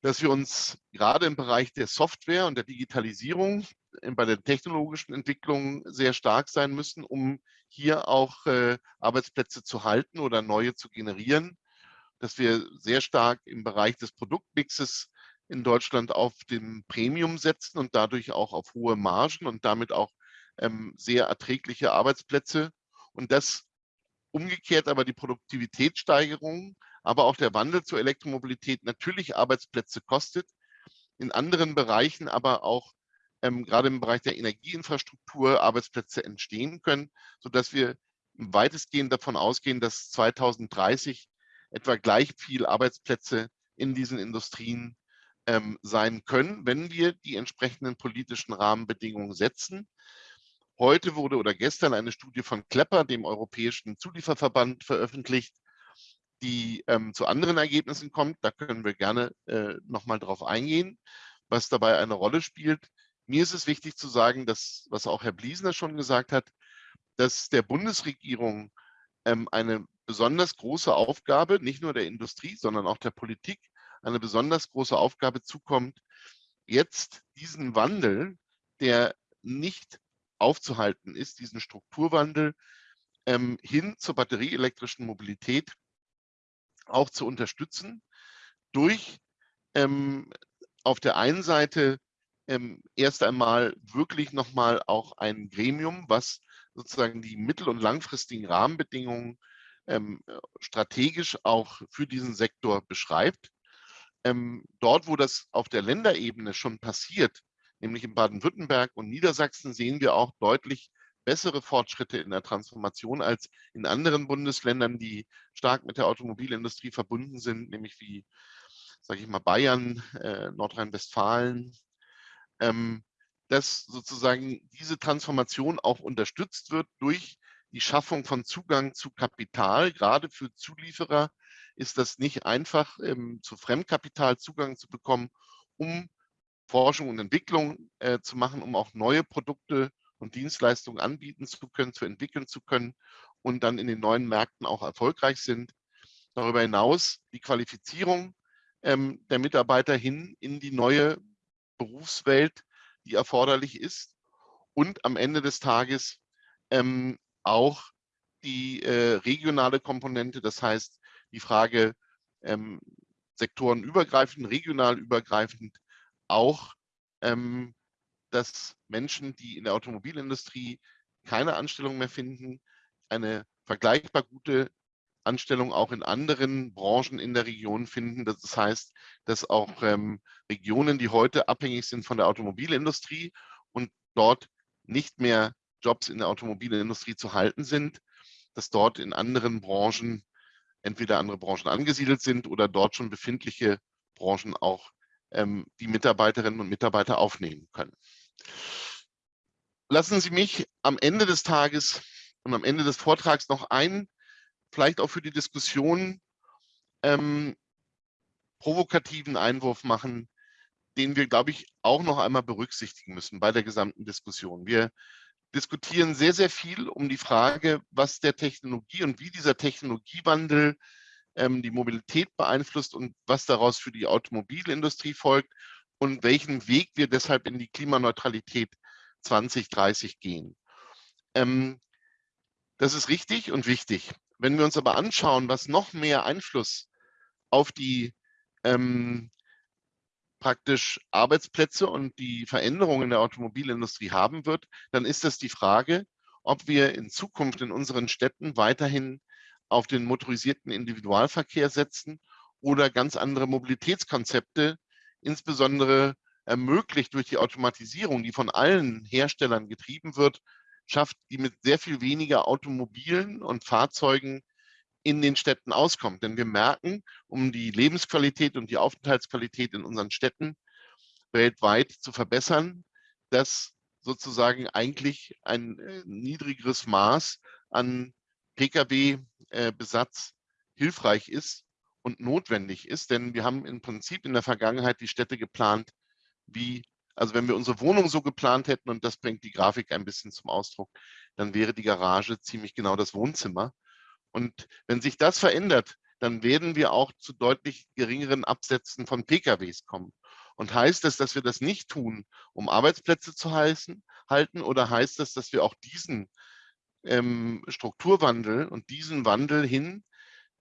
dass wir uns gerade im Bereich der Software und der Digitalisierung, äh, bei der technologischen Entwicklung sehr stark sein müssen, um hier auch äh, Arbeitsplätze zu halten oder neue zu generieren, dass wir sehr stark im Bereich des Produktmixes in Deutschland auf dem Premium setzen und dadurch auch auf hohe Margen und damit auch ähm, sehr erträgliche Arbeitsplätze. Und das umgekehrt aber die Produktivitätssteigerung, aber auch der Wandel zur Elektromobilität natürlich Arbeitsplätze kostet, in anderen Bereichen aber auch ähm, gerade im Bereich der Energieinfrastruktur Arbeitsplätze entstehen können, sodass wir weitestgehend davon ausgehen, dass 2030 etwa gleich viel Arbeitsplätze in diesen Industrien ähm, sein können, wenn wir die entsprechenden politischen Rahmenbedingungen setzen. Heute wurde oder gestern eine Studie von Klepper, dem Europäischen Zulieferverband, veröffentlicht, die ähm, zu anderen Ergebnissen kommt. Da können wir gerne äh, nochmal drauf eingehen, was dabei eine Rolle spielt. Mir ist es wichtig zu sagen, dass, was auch Herr Bliesner schon gesagt hat, dass der Bundesregierung ähm, eine besonders große Aufgabe, nicht nur der Industrie, sondern auch der Politik, eine besonders große Aufgabe zukommt, jetzt diesen Wandel, der nicht aufzuhalten ist, diesen Strukturwandel ähm, hin zur batterieelektrischen Mobilität auch zu unterstützen durch ähm, auf der einen Seite ähm, erst einmal wirklich nochmal auch ein Gremium, was sozusagen die mittel- und langfristigen Rahmenbedingungen ähm, strategisch auch für diesen Sektor beschreibt. Ähm, dort, wo das auf der Länderebene schon passiert, nämlich in Baden-Württemberg und Niedersachsen sehen wir auch deutlich bessere Fortschritte in der Transformation als in anderen Bundesländern, die stark mit der Automobilindustrie verbunden sind, nämlich wie, sage ich mal, Bayern, äh, Nordrhein-Westfalen, ähm, dass sozusagen diese Transformation auch unterstützt wird durch die Schaffung von Zugang zu Kapital. Gerade für Zulieferer ist das nicht einfach, ähm, zu Fremdkapital Zugang zu bekommen, um Forschung und Entwicklung äh, zu machen, um auch neue Produkte und Dienstleistungen anbieten zu können, zu entwickeln zu können und dann in den neuen Märkten auch erfolgreich sind. Darüber hinaus die Qualifizierung ähm, der Mitarbeiter hin in die neue Berufswelt, die erforderlich ist und am Ende des Tages ähm, auch die äh, regionale Komponente, das heißt die Frage ähm, sektorenübergreifend, regional übergreifend, auch, ähm, dass Menschen, die in der Automobilindustrie keine Anstellung mehr finden, eine vergleichbar gute Anstellung auch in anderen Branchen in der Region finden. Das heißt, dass auch ähm, Regionen, die heute abhängig sind von der Automobilindustrie und dort nicht mehr Jobs in der Automobilindustrie zu halten sind, dass dort in anderen Branchen entweder andere Branchen angesiedelt sind oder dort schon befindliche Branchen auch ähm, die Mitarbeiterinnen und Mitarbeiter aufnehmen können. Lassen Sie mich am Ende des Tages und am Ende des Vortrags noch einen, vielleicht auch für die Diskussion, ähm, provokativen Einwurf machen, den wir, glaube ich, auch noch einmal berücksichtigen müssen bei der gesamten Diskussion. Wir diskutieren sehr, sehr viel um die Frage, was der Technologie und wie dieser Technologiewandel ähm, die Mobilität beeinflusst und was daraus für die Automobilindustrie folgt und welchen Weg wir deshalb in die Klimaneutralität 2030 gehen. Ähm, das ist richtig und wichtig. Wenn wir uns aber anschauen, was noch mehr Einfluss auf die ähm, praktisch Arbeitsplätze und die Veränderungen in der Automobilindustrie haben wird, dann ist das die Frage, ob wir in Zukunft in unseren Städten weiterhin auf den motorisierten Individualverkehr setzen oder ganz andere Mobilitätskonzepte, insbesondere ermöglicht durch die Automatisierung, die von allen Herstellern getrieben wird, schafft, die mit sehr viel weniger Automobilen und Fahrzeugen in den Städten auskommt. Denn wir merken, um die Lebensqualität und die Aufenthaltsqualität in unseren Städten weltweit zu verbessern, dass sozusagen eigentlich ein äh, niedrigeres Maß an Pkw-Besatz äh, hilfreich ist und notwendig ist. Denn wir haben im Prinzip in der Vergangenheit die Städte geplant, wie, also wenn wir unsere Wohnung so geplant hätten, und das bringt die Grafik ein bisschen zum Ausdruck, dann wäre die Garage ziemlich genau das Wohnzimmer. Und wenn sich das verändert, dann werden wir auch zu deutlich geringeren Absätzen von PKWs kommen. Und heißt das, dass wir das nicht tun, um Arbeitsplätze zu heißen, halten, oder heißt das, dass wir auch diesen ähm, Strukturwandel und diesen Wandel hin,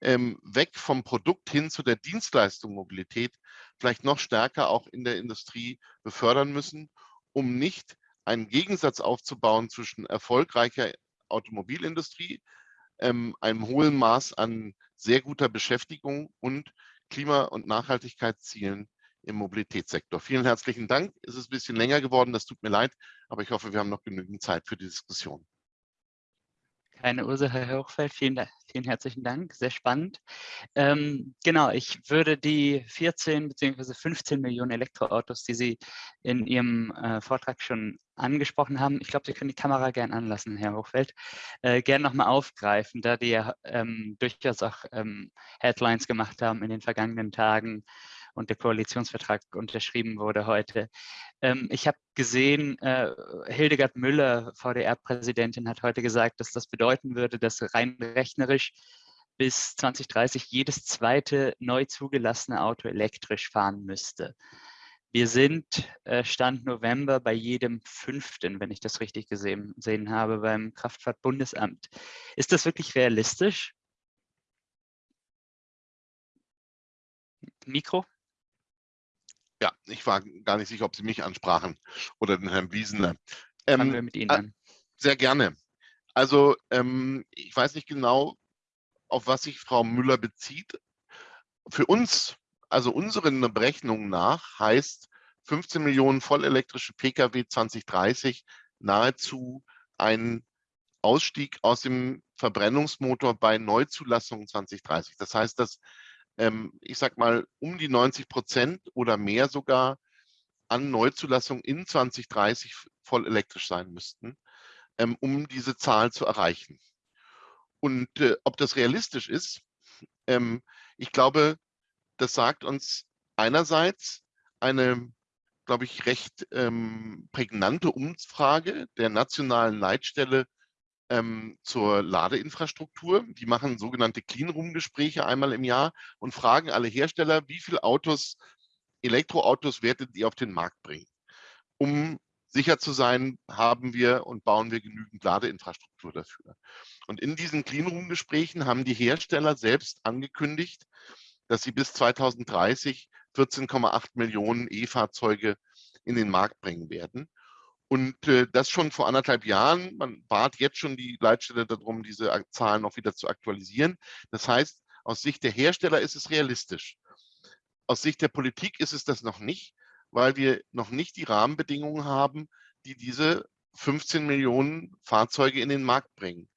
ähm, weg vom Produkt hin zu der Dienstleistung Mobilität vielleicht noch stärker auch in der Industrie befördern müssen, um nicht einen Gegensatz aufzubauen zwischen erfolgreicher Automobilindustrie, ähm, einem hohen Maß an sehr guter Beschäftigung und Klima- und Nachhaltigkeitszielen im Mobilitätssektor. Vielen herzlichen Dank. Es ist ein bisschen länger geworden, das tut mir leid, aber ich hoffe, wir haben noch genügend Zeit für die Diskussion. Keine Ursache, Herr Hochfeld. Vielen, vielen herzlichen Dank. Sehr spannend. Ähm, genau, ich würde die 14 bzw. 15 Millionen Elektroautos, die Sie in Ihrem äh, Vortrag schon angesprochen haben, ich glaube, Sie können die Kamera gern anlassen, Herr Hochfeld, äh, gern nochmal aufgreifen, da die ja ähm, durchaus auch ähm, Headlines gemacht haben in den vergangenen Tagen und der Koalitionsvertrag unterschrieben wurde heute. Ähm, ich habe gesehen, äh, Hildegard Müller, VDR-Präsidentin, hat heute gesagt, dass das bedeuten würde, dass rein rechnerisch bis 2030 jedes zweite neu zugelassene Auto elektrisch fahren müsste. Wir sind äh, Stand November bei jedem fünften, wenn ich das richtig gesehen, gesehen habe, beim Kraftfahrtbundesamt. Ist das wirklich realistisch? Mikro? Ja, ich war gar nicht sicher, ob Sie mich ansprachen oder den Herrn Wiesener. Fangen ähm, wir mit Ihnen an. Sehr gerne. Also ähm, ich weiß nicht genau, auf was sich Frau Müller bezieht. Für uns, also unseren Berechnungen nach, heißt 15 Millionen vollelektrische Pkw 2030 nahezu ein Ausstieg aus dem Verbrennungsmotor bei Neuzulassungen 2030. Das heißt, dass ähm, ich sag mal, um die 90 Prozent oder mehr sogar an Neuzulassungen in 2030 voll elektrisch sein müssten, ähm, um diese Zahl zu erreichen. Und äh, ob das realistisch ist, ähm, ich glaube, das sagt uns einerseits eine, glaube ich, recht ähm, prägnante Umfrage der nationalen Leitstelle ähm, zur Ladeinfrastruktur. Die machen sogenannte Cleanroom-Gespräche einmal im Jahr und fragen alle Hersteller, wie viele Autos, Elektroautos werdet ihr auf den Markt bringen? Um sicher zu sein, haben wir und bauen wir genügend Ladeinfrastruktur dafür. Und in diesen Cleanroom-Gesprächen haben die Hersteller selbst angekündigt, dass sie bis 2030 14,8 Millionen E-Fahrzeuge in den Markt bringen werden. Und äh, das schon vor anderthalb Jahren. Man bat jetzt schon die Leitstelle darum, diese Zahlen noch wieder zu aktualisieren. Das heißt, aus Sicht der Hersteller ist es realistisch. Aus Sicht der Politik ist es das noch nicht, weil wir noch nicht die Rahmenbedingungen haben, die diese 15 Millionen Fahrzeuge in den Markt bringen.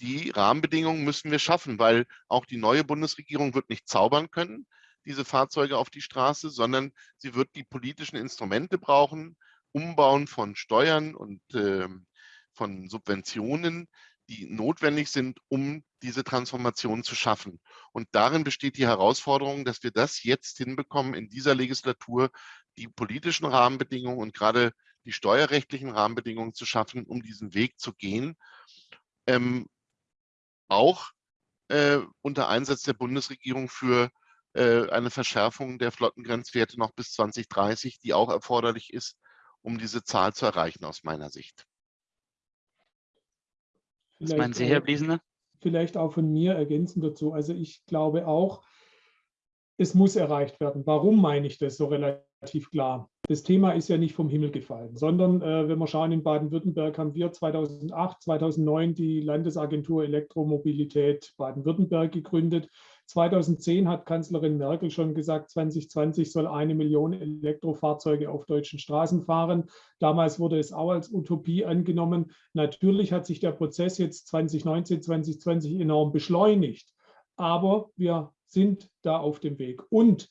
Die Rahmenbedingungen müssen wir schaffen, weil auch die neue Bundesregierung wird nicht zaubern können, diese Fahrzeuge auf die Straße, sondern sie wird die politischen Instrumente brauchen, Umbauen von Steuern und äh, von Subventionen, die notwendig sind, um diese Transformation zu schaffen. Und darin besteht die Herausforderung, dass wir das jetzt hinbekommen, in dieser Legislatur die politischen Rahmenbedingungen und gerade die steuerrechtlichen Rahmenbedingungen zu schaffen, um diesen Weg zu gehen. Ähm, auch äh, unter Einsatz der Bundesregierung für äh, eine Verschärfung der Flottengrenzwerte noch bis 2030, die auch erforderlich ist, um diese Zahl zu erreichen aus meiner Sicht. Was meinen Sie, Herr Bliesner? Vielleicht auch von mir ergänzend dazu. Also ich glaube auch, es muss erreicht werden. Warum meine ich das so relativ klar? Das Thema ist ja nicht vom Himmel gefallen, sondern äh, wenn wir schauen, in Baden-Württemberg haben wir 2008, 2009 die Landesagentur Elektromobilität Baden-Württemberg gegründet. 2010 hat Kanzlerin Merkel schon gesagt, 2020 soll eine Million Elektrofahrzeuge auf deutschen Straßen fahren. Damals wurde es auch als Utopie angenommen. Natürlich hat sich der Prozess jetzt 2019, 2020 enorm beschleunigt. Aber wir sind da auf dem Weg. Und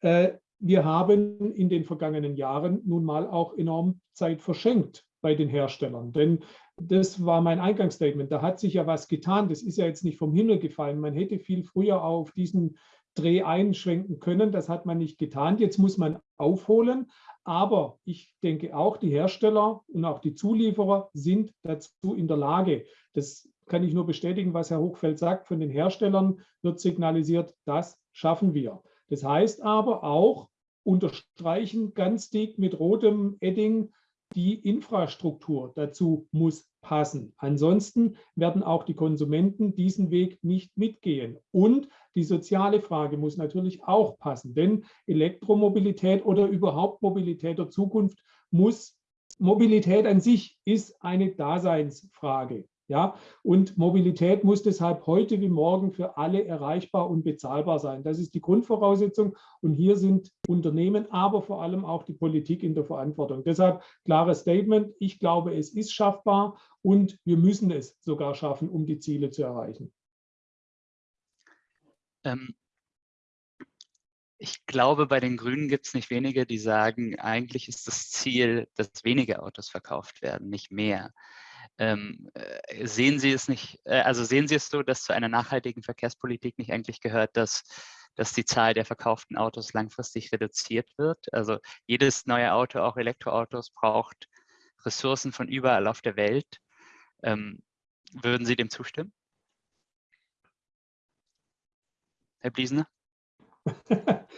äh, wir haben in den vergangenen Jahren nun mal auch enorm Zeit verschenkt bei den Herstellern. Denn das war mein Eingangsstatement. Da hat sich ja was getan. Das ist ja jetzt nicht vom Himmel gefallen. Man hätte viel früher auf diesen Dreh einschwenken können. Das hat man nicht getan. Jetzt muss man aufholen. Aber ich denke auch, die Hersteller und auch die Zulieferer sind dazu in der Lage. Das kann ich nur bestätigen, was Herr Hochfeld sagt. Von den Herstellern wird signalisiert, das schaffen wir. Das heißt aber auch, unterstreichen ganz dick mit rotem Edding, die Infrastruktur dazu muss passen. Ansonsten werden auch die Konsumenten diesen Weg nicht mitgehen. Und die soziale Frage muss natürlich auch passen, denn Elektromobilität oder überhaupt Mobilität der Zukunft muss, Mobilität an sich ist eine Daseinsfrage. Ja, und Mobilität muss deshalb heute wie morgen für alle erreichbar und bezahlbar sein. Das ist die Grundvoraussetzung. Und hier sind Unternehmen, aber vor allem auch die Politik in der Verantwortung. Deshalb klares Statement. Ich glaube, es ist schaffbar und wir müssen es sogar schaffen, um die Ziele zu erreichen. Ähm, ich glaube, bei den Grünen gibt es nicht wenige, die sagen, eigentlich ist das Ziel, dass weniger Autos verkauft werden, nicht mehr. Ähm, äh, sehen Sie es nicht, äh, also sehen Sie es so, dass zu einer nachhaltigen Verkehrspolitik nicht eigentlich gehört, dass, dass die Zahl der verkauften Autos langfristig reduziert wird? Also jedes neue Auto, auch Elektroautos, braucht Ressourcen von überall auf der Welt. Ähm, würden Sie dem zustimmen? Herr Bliesner?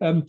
ähm,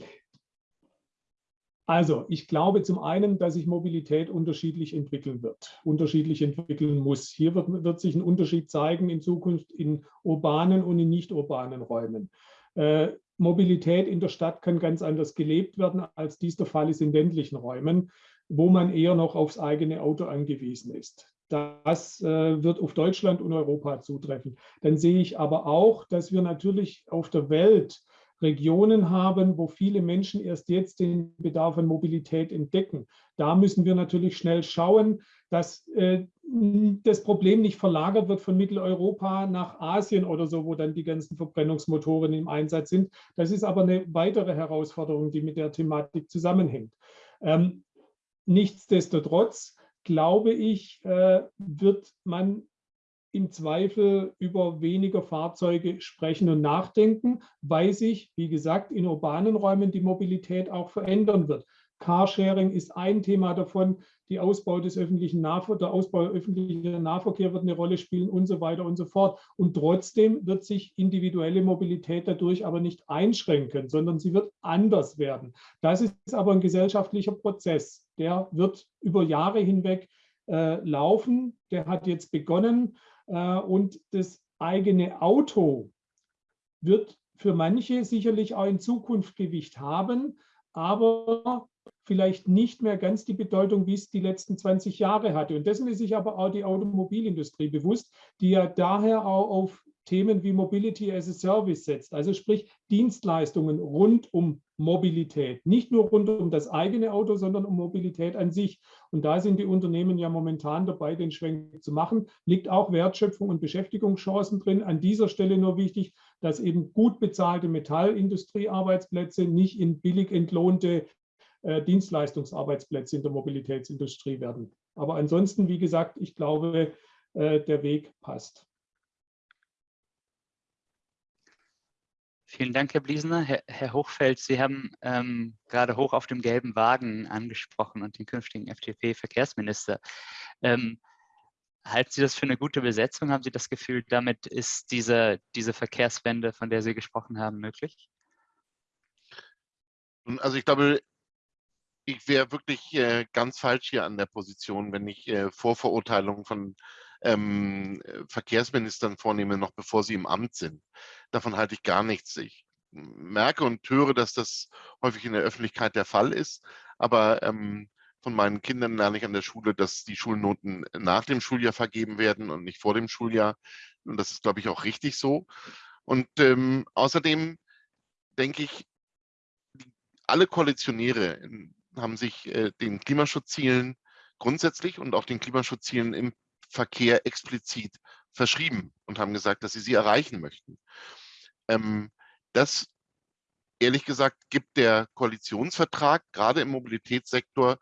also, ich glaube zum einen, dass sich Mobilität unterschiedlich entwickeln wird, unterschiedlich entwickeln muss. Hier wird, wird sich ein Unterschied zeigen in Zukunft in urbanen und in nicht urbanen Räumen. Äh, Mobilität in der Stadt kann ganz anders gelebt werden, als dies der Fall ist in ländlichen Räumen, wo man eher noch aufs eigene Auto angewiesen ist. Das äh, wird auf Deutschland und Europa zutreffen. Dann sehe ich aber auch, dass wir natürlich auf der Welt Regionen haben, wo viele Menschen erst jetzt den Bedarf an Mobilität entdecken. Da müssen wir natürlich schnell schauen, dass äh, das Problem nicht verlagert wird von Mitteleuropa nach Asien oder so, wo dann die ganzen Verbrennungsmotoren im Einsatz sind. Das ist aber eine weitere Herausforderung, die mit der Thematik zusammenhängt. Ähm, nichtsdestotrotz glaube ich, äh, wird man im Zweifel über weniger Fahrzeuge sprechen und nachdenken, weil sich, wie gesagt, in urbanen Räumen die Mobilität auch verändern wird. Carsharing ist ein Thema davon, die Ausbau des öffentlichen Nahver der Ausbau öffentlicher Nahverkehr wird eine Rolle spielen und so weiter und so fort. Und trotzdem wird sich individuelle Mobilität dadurch aber nicht einschränken, sondern sie wird anders werden. Das ist aber ein gesellschaftlicher Prozess, der wird über Jahre hinweg äh, laufen, der hat jetzt begonnen und das eigene Auto wird für manche sicherlich auch in Zukunft Gewicht haben, aber vielleicht nicht mehr ganz die Bedeutung, wie es die letzten 20 Jahre hatte. Und dessen ist sich aber auch die Automobilindustrie bewusst, die ja daher auch auf Themen wie Mobility as a Service setzt, also sprich Dienstleistungen rund um Mobilität. Nicht nur rund um das eigene Auto, sondern um Mobilität an sich. Und da sind die Unternehmen ja momentan dabei, den Schwenk zu machen. Liegt auch Wertschöpfung und Beschäftigungschancen drin. An dieser Stelle nur wichtig, dass eben gut bezahlte Metallindustriearbeitsplätze nicht in billig entlohnte äh, Dienstleistungsarbeitsplätze in der Mobilitätsindustrie werden. Aber ansonsten, wie gesagt, ich glaube, äh, der Weg passt. Vielen Dank, Herr Bliesner. Herr, Herr Hochfeld, Sie haben ähm, gerade hoch auf dem gelben Wagen angesprochen und den künftigen FDP-Verkehrsminister. Ähm, halten Sie das für eine gute Besetzung? Haben Sie das Gefühl, damit ist diese, diese Verkehrswende, von der Sie gesprochen haben, möglich? Also ich glaube, ich wäre wirklich äh, ganz falsch hier an der Position, wenn ich äh, Vorverurteilungen von ähm, Verkehrsministern vornehme, noch bevor sie im Amt sind. Davon halte ich gar nichts. Ich merke und höre, dass das häufig in der Öffentlichkeit der Fall ist, aber ähm, von meinen Kindern lerne ich an der Schule, dass die Schulnoten nach dem Schuljahr vergeben werden und nicht vor dem Schuljahr. Und das ist, glaube ich, auch richtig so. Und ähm, außerdem denke ich, alle Koalitionäre haben sich äh, den Klimaschutzzielen grundsätzlich und auch den Klimaschutzzielen im Verkehr explizit verschrieben und haben gesagt, dass sie sie erreichen möchten. Ähm, das, ehrlich gesagt, gibt der Koalitionsvertrag gerade im Mobilitätssektor,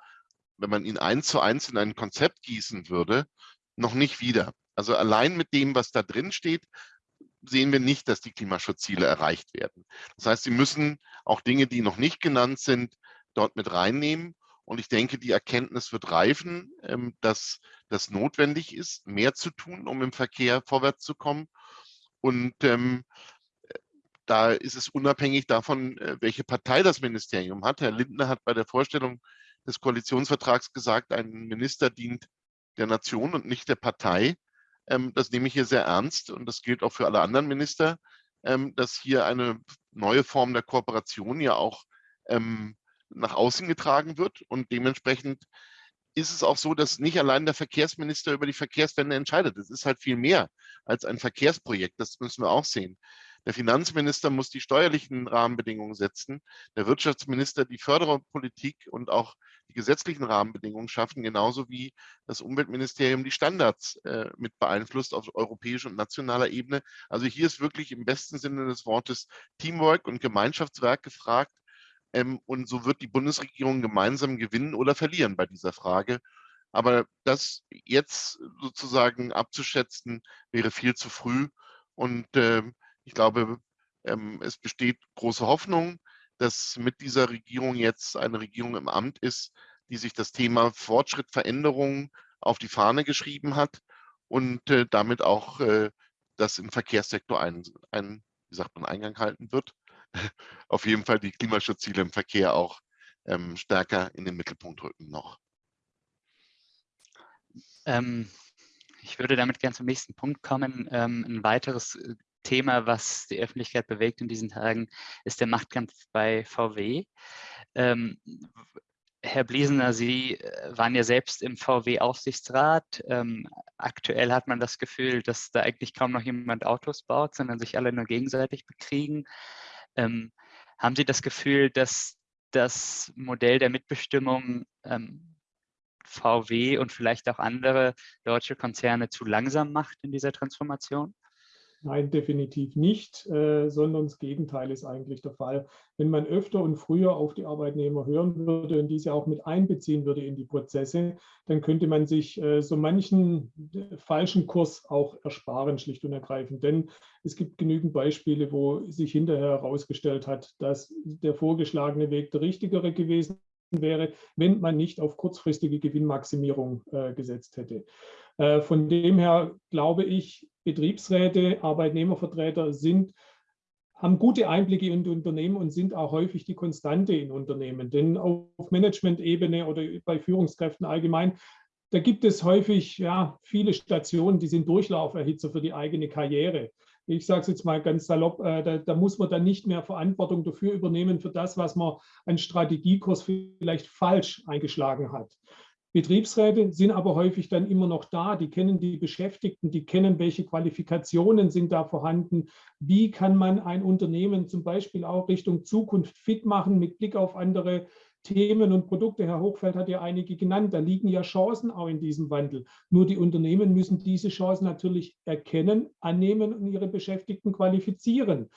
wenn man ihn eins zu eins in ein Konzept gießen würde, noch nicht wieder. Also allein mit dem, was da drin steht, sehen wir nicht, dass die Klimaschutzziele erreicht werden. Das heißt, sie müssen auch Dinge, die noch nicht genannt sind, dort mit reinnehmen. Und ich denke, die Erkenntnis wird reifen, ähm, dass das notwendig ist, mehr zu tun, um im Verkehr vorwärts zu kommen. Und ähm, da ist es unabhängig davon, äh, welche Partei das Ministerium hat. Herr Lindner hat bei der Vorstellung des Koalitionsvertrags gesagt, ein Minister dient der Nation und nicht der Partei. Ähm, das nehme ich hier sehr ernst und das gilt auch für alle anderen Minister, dass hier eine neue Form der Kooperation ja auch nach außen getragen wird. Und dementsprechend ist es auch so, dass nicht allein der Verkehrsminister über die Verkehrswende entscheidet. Es ist halt viel mehr als ein Verkehrsprojekt. Das müssen wir auch sehen. Der Finanzminister muss die steuerlichen Rahmenbedingungen setzen, der Wirtschaftsminister die Förderpolitik und auch die gesetzlichen Rahmenbedingungen schaffen, genauso wie das Umweltministerium die Standards äh, mit beeinflusst auf europäischer und nationaler Ebene. Also hier ist wirklich im besten Sinne des Wortes Teamwork und Gemeinschaftswerk gefragt. Ähm, und so wird die Bundesregierung gemeinsam gewinnen oder verlieren bei dieser Frage. Aber das jetzt sozusagen abzuschätzen, wäre viel zu früh. Und äh, ich glaube, ähm, es besteht große Hoffnung, dass mit dieser Regierung jetzt eine Regierung im Amt ist, die sich das Thema Fortschritt, Veränderung auf die Fahne geschrieben hat und äh, damit auch äh, das im Verkehrssektor einen, einen, wie sagt man, Eingang halten wird. Auf jeden Fall die Klimaschutzziele im Verkehr auch ähm, stärker in den Mittelpunkt rücken noch. Ähm, ich würde damit gerne zum nächsten Punkt kommen. Ähm, ein weiteres äh, Thema, was die Öffentlichkeit bewegt in diesen Tagen, ist der Machtkampf bei VW. Ähm, Herr Bliesener, Sie äh, waren ja selbst im VW-Aufsichtsrat. Ähm, aktuell hat man das Gefühl, dass da eigentlich kaum noch jemand Autos baut, sondern sich alle nur gegenseitig bekriegen. Ähm, haben Sie das Gefühl, dass das Modell der Mitbestimmung ähm, VW und vielleicht auch andere deutsche Konzerne zu langsam macht in dieser Transformation? Nein, definitiv nicht, äh, sondern das Gegenteil ist eigentlich der Fall. Wenn man öfter und früher auf die Arbeitnehmer hören würde und diese auch mit einbeziehen würde in die Prozesse, dann könnte man sich äh, so manchen äh, falschen Kurs auch ersparen, schlicht und ergreifend. Denn es gibt genügend Beispiele, wo sich hinterher herausgestellt hat, dass der vorgeschlagene Weg der richtigere gewesen wäre, wenn man nicht auf kurzfristige Gewinnmaximierung äh, gesetzt hätte. Äh, von dem her glaube ich, Betriebsräte, Arbeitnehmervertreter sind, haben gute Einblicke in Unternehmen und sind auch häufig die Konstante in Unternehmen. Denn auf Management-Ebene oder bei Führungskräften allgemein, da gibt es häufig ja, viele Stationen, die sind Durchlauferhitzer für die eigene Karriere. Ich sage es jetzt mal ganz salopp, äh, da, da, muss man dann nicht mehr Verantwortung dafür übernehmen, für das, was man an Strategiekurs vielleicht falsch eingeschlagen hat. Betriebsräte sind aber häufig dann immer noch da, die kennen die Beschäftigten, die kennen, welche Qualifikationen sind da vorhanden, wie kann man ein Unternehmen zum Beispiel auch Richtung Zukunft fit machen mit Blick auf andere Themen und Produkte. Herr Hochfeld hat ja einige genannt, da liegen ja Chancen auch in diesem Wandel. Nur die Unternehmen müssen diese Chancen natürlich erkennen, annehmen und ihre Beschäftigten qualifizieren.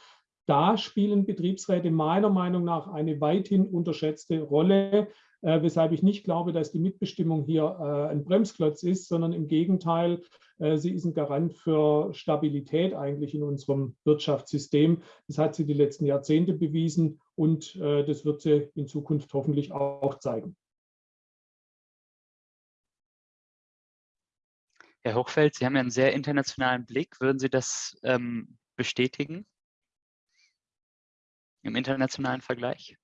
da spielen Betriebsräte meiner Meinung nach eine weithin unterschätzte Rolle, äh, weshalb ich nicht glaube, dass die Mitbestimmung hier äh, ein Bremsklotz ist, sondern im Gegenteil, äh, sie ist ein Garant für Stabilität eigentlich in unserem Wirtschaftssystem. Das hat sie die letzten Jahrzehnte bewiesen und äh, das wird sie in Zukunft hoffentlich auch zeigen. Herr Hochfeld, Sie haben ja einen sehr internationalen Blick. Würden Sie das ähm, bestätigen im internationalen Vergleich?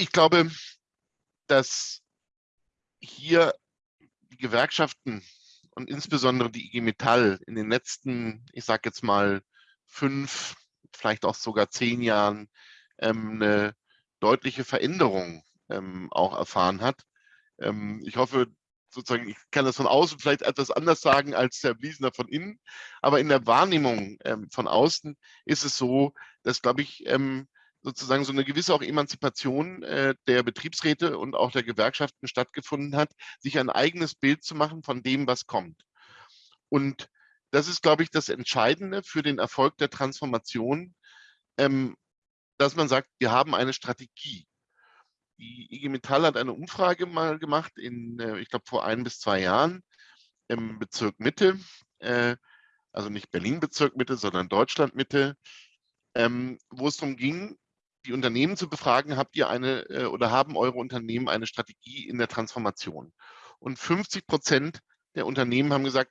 Ich glaube, dass hier die Gewerkschaften und insbesondere die IG Metall in den letzten, ich sage jetzt mal, fünf, vielleicht auch sogar zehn Jahren ähm, eine deutliche Veränderung ähm, auch erfahren hat. Ähm, ich hoffe, sozusagen, ich kann das von außen vielleicht etwas anders sagen als Herr Bliesner von innen, aber in der Wahrnehmung ähm, von außen ist es so, dass, glaube ich, ähm, sozusagen so eine gewisse auch Emanzipation äh, der Betriebsräte und auch der Gewerkschaften stattgefunden hat, sich ein eigenes Bild zu machen von dem, was kommt. Und das ist, glaube ich, das Entscheidende für den Erfolg der Transformation, ähm, dass man sagt, wir haben eine Strategie. Die IG Metall hat eine Umfrage mal gemacht, in, äh, ich glaube, vor ein bis zwei Jahren im Bezirk Mitte, äh, also nicht Berlin-Bezirk Mitte, sondern Deutschland Mitte, ähm, wo es darum ging, die Unternehmen zu befragen, habt ihr eine äh, oder haben eure Unternehmen eine Strategie in der Transformation? Und 50 Prozent der Unternehmen haben gesagt,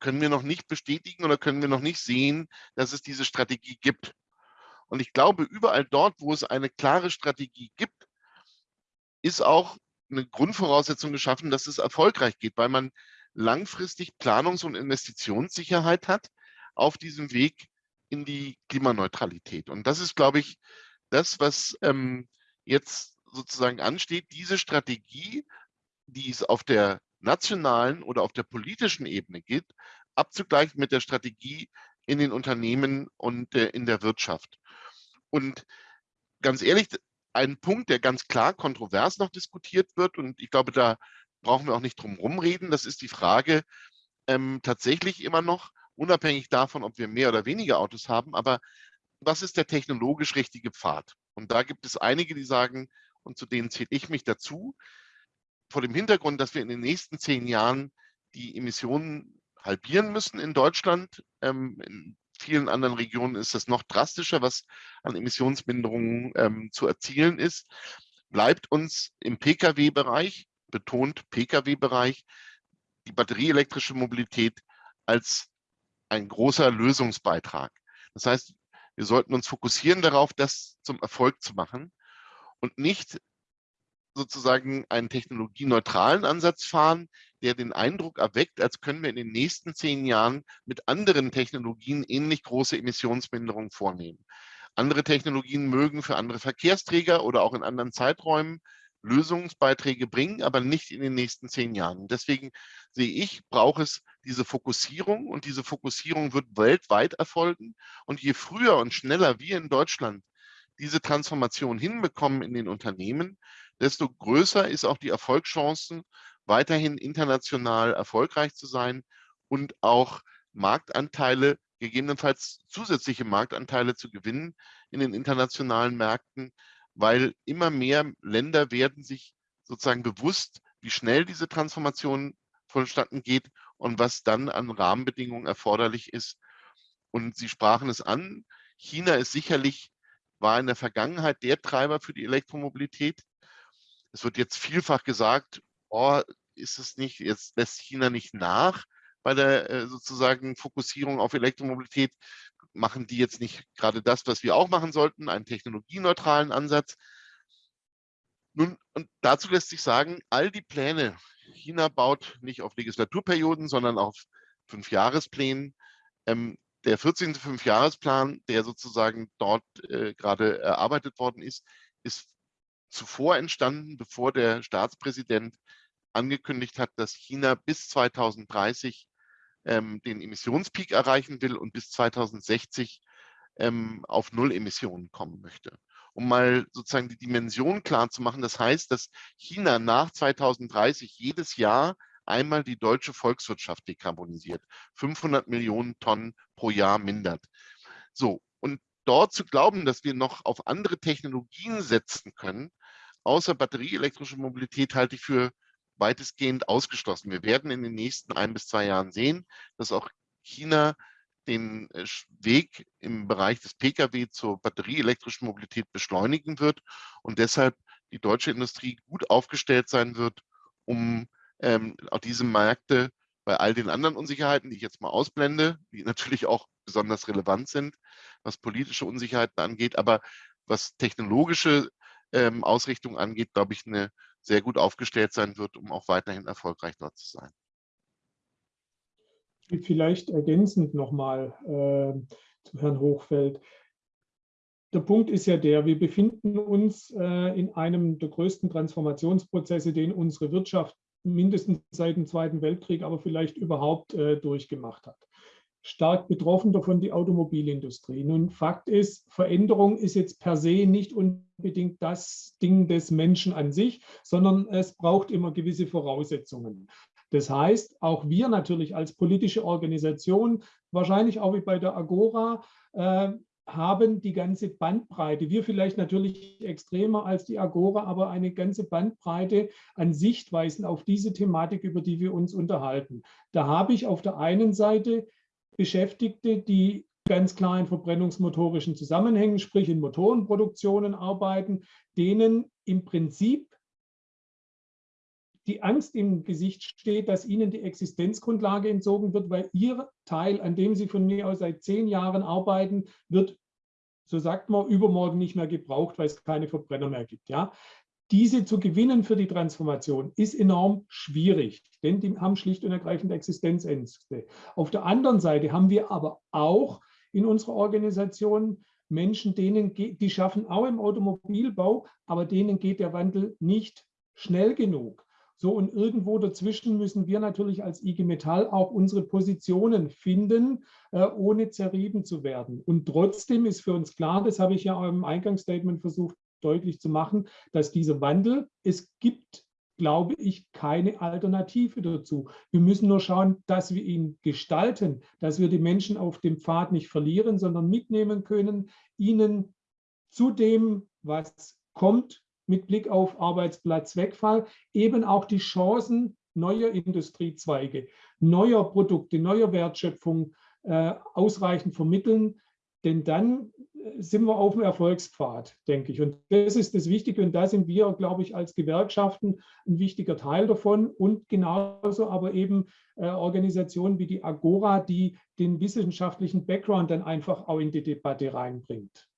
können wir noch nicht bestätigen oder können wir noch nicht sehen, dass es diese Strategie gibt. Und ich glaube, überall dort, wo es eine klare Strategie gibt, ist auch eine Grundvoraussetzung geschaffen, dass es erfolgreich geht, weil man langfristig Planungs- und Investitionssicherheit hat auf diesem Weg in die Klimaneutralität. Und das ist, glaube ich, das, was ähm, jetzt sozusagen ansteht, diese Strategie, die es auf der nationalen oder auf der politischen Ebene gibt, abzugleichen mit der Strategie in den Unternehmen und äh, in der Wirtschaft. Und ganz ehrlich, ein Punkt, der ganz klar kontrovers noch diskutiert wird, und ich glaube, da brauchen wir auch nicht drum rumreden, das ist die Frage ähm, tatsächlich immer noch, unabhängig davon, ob wir mehr oder weniger Autos haben, aber was ist der technologisch richtige Pfad? Und da gibt es einige, die sagen, und zu denen zähle ich mich dazu, vor dem Hintergrund, dass wir in den nächsten zehn Jahren die Emissionen halbieren müssen in Deutschland. Ähm, in vielen anderen Regionen ist das noch drastischer, was an Emissionsminderungen ähm, zu erzielen ist. Bleibt uns im Pkw-Bereich, betont Pkw-Bereich, die batterieelektrische Mobilität als ein großer Lösungsbeitrag. Das heißt, wir sollten uns fokussieren darauf, das zum Erfolg zu machen und nicht sozusagen einen technologieneutralen Ansatz fahren, der den Eindruck erweckt, als können wir in den nächsten zehn Jahren mit anderen Technologien ähnlich große Emissionsminderungen vornehmen. Andere Technologien mögen für andere Verkehrsträger oder auch in anderen Zeiträumen Lösungsbeiträge bringen, aber nicht in den nächsten zehn Jahren. Deswegen sehe ich, braucht es diese Fokussierung und diese Fokussierung wird weltweit erfolgen. Und je früher und schneller wir in Deutschland diese Transformation hinbekommen in den Unternehmen, desto größer ist auch die Erfolgschancen, weiterhin international erfolgreich zu sein und auch Marktanteile, gegebenenfalls zusätzliche Marktanteile zu gewinnen in den internationalen Märkten, weil immer mehr Länder werden sich sozusagen bewusst, wie schnell diese Transformation vonstatten geht und was dann an Rahmenbedingungen erforderlich ist. Und Sie sprachen es an, China ist sicherlich, war in der Vergangenheit der Treiber für die Elektromobilität. Es wird jetzt vielfach gesagt, oh, ist es nicht, jetzt lässt China nicht nach bei der äh, sozusagen Fokussierung auf Elektromobilität machen die jetzt nicht gerade das, was wir auch machen sollten, einen technologieneutralen Ansatz. Nun, und dazu lässt sich sagen, all die Pläne, China baut nicht auf Legislaturperioden, sondern auf Fünfjahresplänen. Ähm, der 14. Fünfjahresplan, der sozusagen dort äh, gerade erarbeitet worden ist, ist zuvor entstanden, bevor der Staatspräsident angekündigt hat, dass China bis 2030 ähm, den Emissionspeak erreichen will und bis 2060 ähm, auf Null Emissionen kommen möchte. Um mal sozusagen die Dimension klar zu machen, das heißt, dass China nach 2030 jedes Jahr einmal die deutsche Volkswirtschaft dekarbonisiert. 500 Millionen Tonnen pro Jahr mindert. So, und dort zu glauben, dass wir noch auf andere Technologien setzen können, außer batterieelektrische Mobilität, halte ich für weitestgehend ausgeschlossen. Wir werden in den nächsten ein bis zwei Jahren sehen, dass auch China den äh, Weg im Bereich des Pkw zur batterieelektrischen Mobilität beschleunigen wird und deshalb die deutsche Industrie gut aufgestellt sein wird, um ähm, auch diese Märkte bei all den anderen Unsicherheiten, die ich jetzt mal ausblende, die natürlich auch besonders relevant sind, was politische Unsicherheiten angeht, aber was technologische ähm, Ausrichtung angeht, glaube ich, eine sehr gut aufgestellt sein wird, um auch weiterhin erfolgreich dort zu sein. Vielleicht ergänzend nochmal äh, zu Herrn Hochfeld. Der Punkt ist ja der, wir befinden uns äh, in einem der größten Transformationsprozesse, den unsere Wirtschaft mindestens seit dem Zweiten Weltkrieg, aber vielleicht überhaupt äh, durchgemacht hat. Stark betroffen davon die Automobilindustrie. Nun, Fakt ist, Veränderung ist jetzt per se nicht unbedingt das Ding des Menschen an sich, sondern es braucht immer gewisse Voraussetzungen. Das heißt, auch wir natürlich als politische Organisation, wahrscheinlich auch wie bei der Agora, äh, haben die ganze Bandbreite. Wir vielleicht natürlich extremer als die Agora, aber eine ganze Bandbreite an Sichtweisen auf diese Thematik, über die wir uns unterhalten. Da habe ich auf der einen Seite Beschäftigte, die ganz klar in verbrennungsmotorischen Zusammenhängen, sprich in Motorenproduktionen arbeiten, denen im Prinzip die Angst im Gesicht steht, dass ihnen die Existenzgrundlage entzogen wird, weil ihr Teil, an dem sie von mir aus seit zehn Jahren arbeiten, wird, so sagt man, übermorgen nicht mehr gebraucht, weil es keine Verbrenner mehr gibt. Ja? Diese zu gewinnen für die Transformation ist enorm schwierig, denn die haben schlicht und ergreifend Existenzängste. Auf der anderen Seite haben wir aber auch in unserer Organisation Menschen, denen die schaffen auch im Automobilbau, aber denen geht der Wandel nicht schnell genug. So, und irgendwo dazwischen müssen wir natürlich als IG Metall auch unsere Positionen finden, äh, ohne zerrieben zu werden. Und trotzdem ist für uns klar, das habe ich ja im Eingangsstatement versucht deutlich zu machen, dass dieser Wandel, es gibt, glaube ich, keine Alternative dazu. Wir müssen nur schauen, dass wir ihn gestalten, dass wir die Menschen auf dem Pfad nicht verlieren, sondern mitnehmen können, ihnen zu dem, was kommt, mit Blick auf Arbeitsplatzwegfall eben auch die Chancen neuer Industriezweige, neuer Produkte, neuer Wertschöpfung äh, ausreichend vermitteln. Denn dann äh, sind wir auf dem Erfolgspfad, denke ich. Und das ist das Wichtige. Und da sind wir, glaube ich, als Gewerkschaften ein wichtiger Teil davon. Und genauso aber eben äh, Organisationen wie die Agora, die den wissenschaftlichen Background dann einfach auch in die Debatte reinbringt.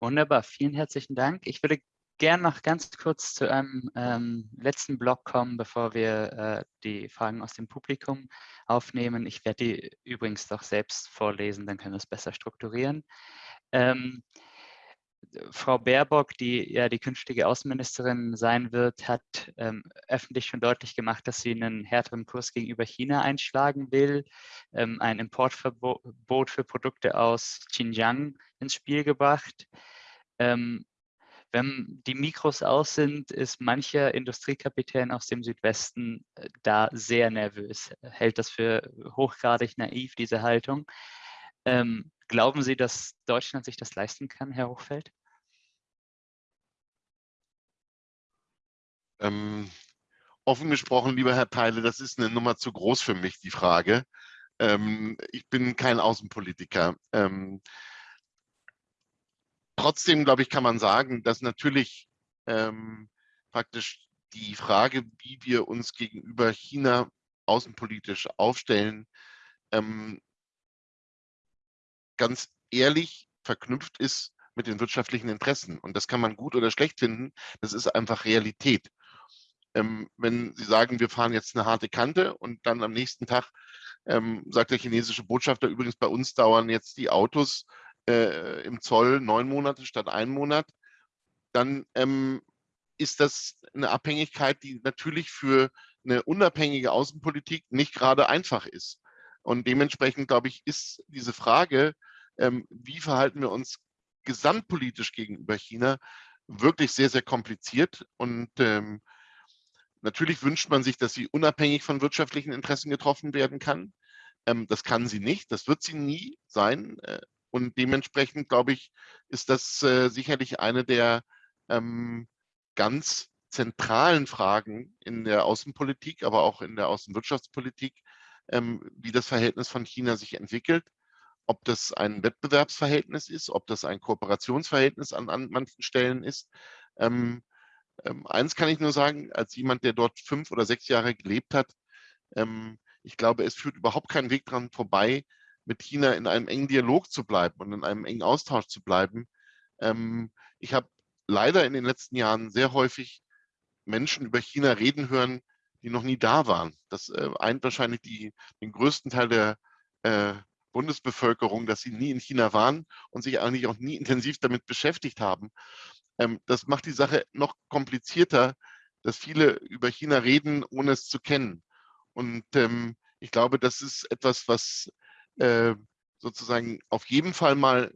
Wunderbar, vielen herzlichen Dank. Ich würde gerne noch ganz kurz zu einem ähm, letzten Block kommen, bevor wir äh, die Fragen aus dem Publikum aufnehmen. Ich werde die übrigens doch selbst vorlesen, dann können wir es besser strukturieren. Ähm, Frau Baerbock, die ja die künftige Außenministerin sein wird, hat ähm, öffentlich schon deutlich gemacht, dass sie einen härteren Kurs gegenüber China einschlagen will, ähm, ein Importverbot für Produkte aus Xinjiang ins Spiel gebracht. Ähm, wenn die Mikros aus sind, ist mancher Industriekapitän aus dem Südwesten äh, da sehr nervös, hält das für hochgradig naiv, diese Haltung. Ähm, glauben Sie, dass Deutschland sich das leisten kann, Herr Hochfeld? Ähm, offen gesprochen, lieber Herr Teile, das ist eine Nummer zu groß für mich, die Frage. Ähm, ich bin kein Außenpolitiker. Ähm, trotzdem, glaube ich, kann man sagen, dass natürlich ähm, praktisch die Frage, wie wir uns gegenüber China außenpolitisch aufstellen, ähm, ganz ehrlich verknüpft ist mit den wirtschaftlichen Interessen. Und das kann man gut oder schlecht finden. Das ist einfach Realität. Ähm, wenn Sie sagen, wir fahren jetzt eine harte Kante und dann am nächsten Tag ähm, sagt der chinesische Botschafter, übrigens bei uns dauern jetzt die Autos äh, im Zoll neun Monate statt einen Monat, dann ähm, ist das eine Abhängigkeit, die natürlich für eine unabhängige Außenpolitik nicht gerade einfach ist. Und dementsprechend, glaube ich, ist diese Frage, ähm, wie verhalten wir uns gesamtpolitisch gegenüber China, wirklich sehr, sehr kompliziert. Und ähm, natürlich wünscht man sich, dass sie unabhängig von wirtschaftlichen Interessen getroffen werden kann. Ähm, das kann sie nicht, das wird sie nie sein. Äh, und dementsprechend, glaube ich, ist das äh, sicherlich eine der ähm, ganz zentralen Fragen in der Außenpolitik, aber auch in der Außenwirtschaftspolitik, ähm, wie das Verhältnis von China sich entwickelt, ob das ein Wettbewerbsverhältnis ist, ob das ein Kooperationsverhältnis an, an manchen Stellen ist. Ähm, ähm, eins kann ich nur sagen, als jemand, der dort fünf oder sechs Jahre gelebt hat, ähm, ich glaube, es führt überhaupt keinen Weg dran vorbei, mit China in einem engen Dialog zu bleiben und in einem engen Austausch zu bleiben. Ähm, ich habe leider in den letzten Jahren sehr häufig Menschen über China reden hören, die noch nie da waren. Das äh, eint wahrscheinlich die, den größten Teil der äh, Bundesbevölkerung, dass sie nie in China waren und sich eigentlich auch nie intensiv damit beschäftigt haben. Ähm, das macht die Sache noch komplizierter, dass viele über China reden, ohne es zu kennen. Und ähm, ich glaube, das ist etwas, was äh, sozusagen auf jeden Fall mal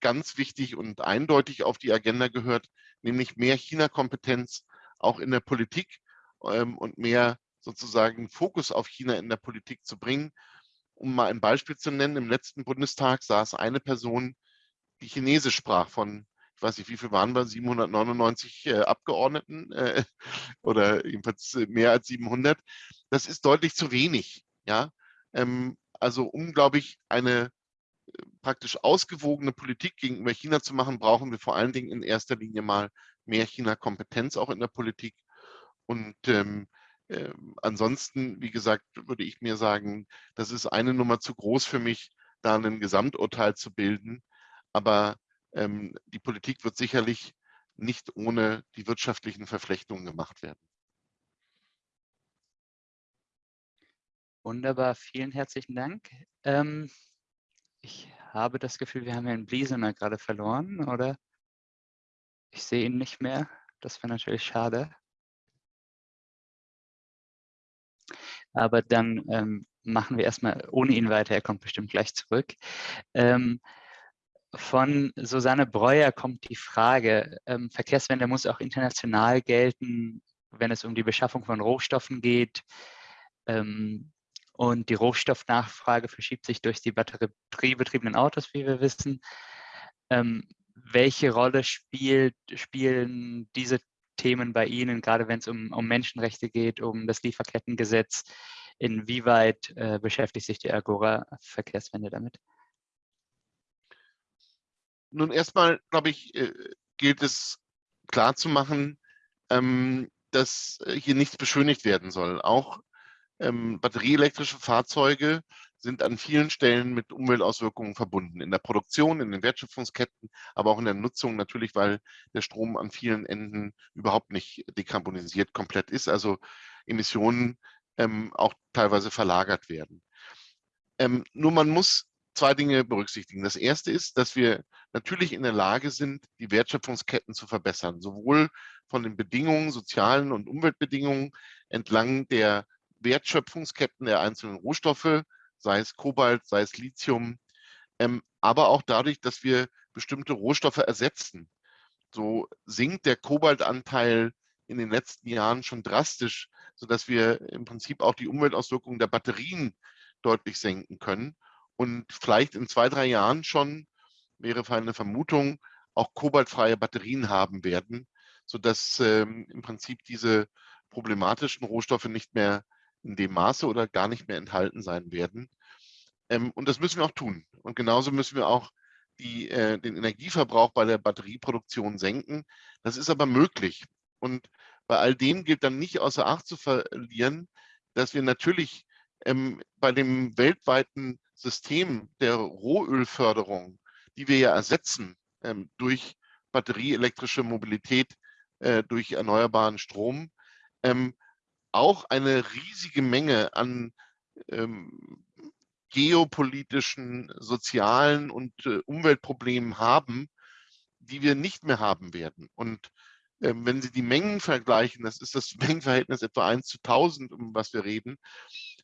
ganz wichtig und eindeutig auf die Agenda gehört, nämlich mehr China-Kompetenz auch in der Politik ähm, und mehr sozusagen Fokus auf China in der Politik zu bringen. Um mal ein Beispiel zu nennen, im letzten Bundestag saß eine Person, die Chinesisch sprach von, ich weiß nicht, wie viel waren wir, 799 äh, Abgeordneten äh, oder jedenfalls mehr als 700. Das ist deutlich zu wenig. Ja, ähm, also um, glaube ich, eine äh, praktisch ausgewogene Politik gegenüber China zu machen, brauchen wir vor allen Dingen in erster Linie mal mehr China-Kompetenz auch in der Politik. Und ähm, äh, ansonsten, wie gesagt, würde ich mir sagen, das ist eine Nummer zu groß für mich, da ein Gesamturteil zu bilden. Aber ähm, die Politik wird sicherlich nicht ohne die wirtschaftlichen Verflechtungen gemacht werden. Wunderbar, vielen herzlichen Dank. Ähm, ich habe das Gefühl, wir haben Herrn Bliesener gerade verloren, oder? Ich sehe ihn nicht mehr. Das wäre natürlich schade. Aber dann ähm, machen wir erstmal ohne ihn weiter. Er kommt bestimmt gleich zurück. Ähm, von Susanne Breuer kommt die Frage, ähm, Verkehrswende muss auch international gelten, wenn es um die Beschaffung von Rohstoffen geht. Ähm, und die Rohstoffnachfrage verschiebt sich durch die batteriebetriebenen Autos, wie wir wissen. Ähm, welche Rolle spielt, spielen diese Themen bei Ihnen, gerade wenn es um, um Menschenrechte geht, um das Lieferkettengesetz? Inwieweit äh, beschäftigt sich die Agora Verkehrswende damit? Nun erstmal, glaube ich, äh, gilt es klarzumachen, ähm, dass hier nichts beschönigt werden soll. Auch ähm, batterieelektrische Fahrzeuge sind an vielen Stellen mit Umweltauswirkungen verbunden. In der Produktion, in den Wertschöpfungsketten, aber auch in der Nutzung natürlich, weil der Strom an vielen Enden überhaupt nicht dekarbonisiert komplett ist, also Emissionen ähm, auch teilweise verlagert werden. Ähm, nur man muss zwei Dinge berücksichtigen. Das erste ist, dass wir natürlich in der Lage sind, die Wertschöpfungsketten zu verbessern, sowohl von den Bedingungen, sozialen und Umweltbedingungen entlang der Wertschöpfungsketten der einzelnen Rohstoffe, sei es Kobalt, sei es Lithium, ähm, aber auch dadurch, dass wir bestimmte Rohstoffe ersetzen. So sinkt der Kobaltanteil in den letzten Jahren schon drastisch, sodass wir im Prinzip auch die Umweltauswirkungen der Batterien deutlich senken können und vielleicht in zwei, drei Jahren schon, wäre eine Vermutung, auch kobaltfreie Batterien haben werden, sodass ähm, im Prinzip diese problematischen Rohstoffe nicht mehr in dem Maße oder gar nicht mehr enthalten sein werden. Ähm, und das müssen wir auch tun. Und genauso müssen wir auch die, äh, den Energieverbrauch bei der Batterieproduktion senken. Das ist aber möglich. Und bei all dem gilt dann nicht außer Acht zu verlieren, dass wir natürlich ähm, bei dem weltweiten System der Rohölförderung, die wir ja ersetzen ähm, durch batterieelektrische Mobilität, äh, durch erneuerbaren Strom, ähm, auch eine riesige Menge an ähm, geopolitischen, sozialen und äh, Umweltproblemen haben, die wir nicht mehr haben werden. Und äh, wenn Sie die Mengen vergleichen, das ist das Mengenverhältnis etwa 1 zu 1000, um was wir reden,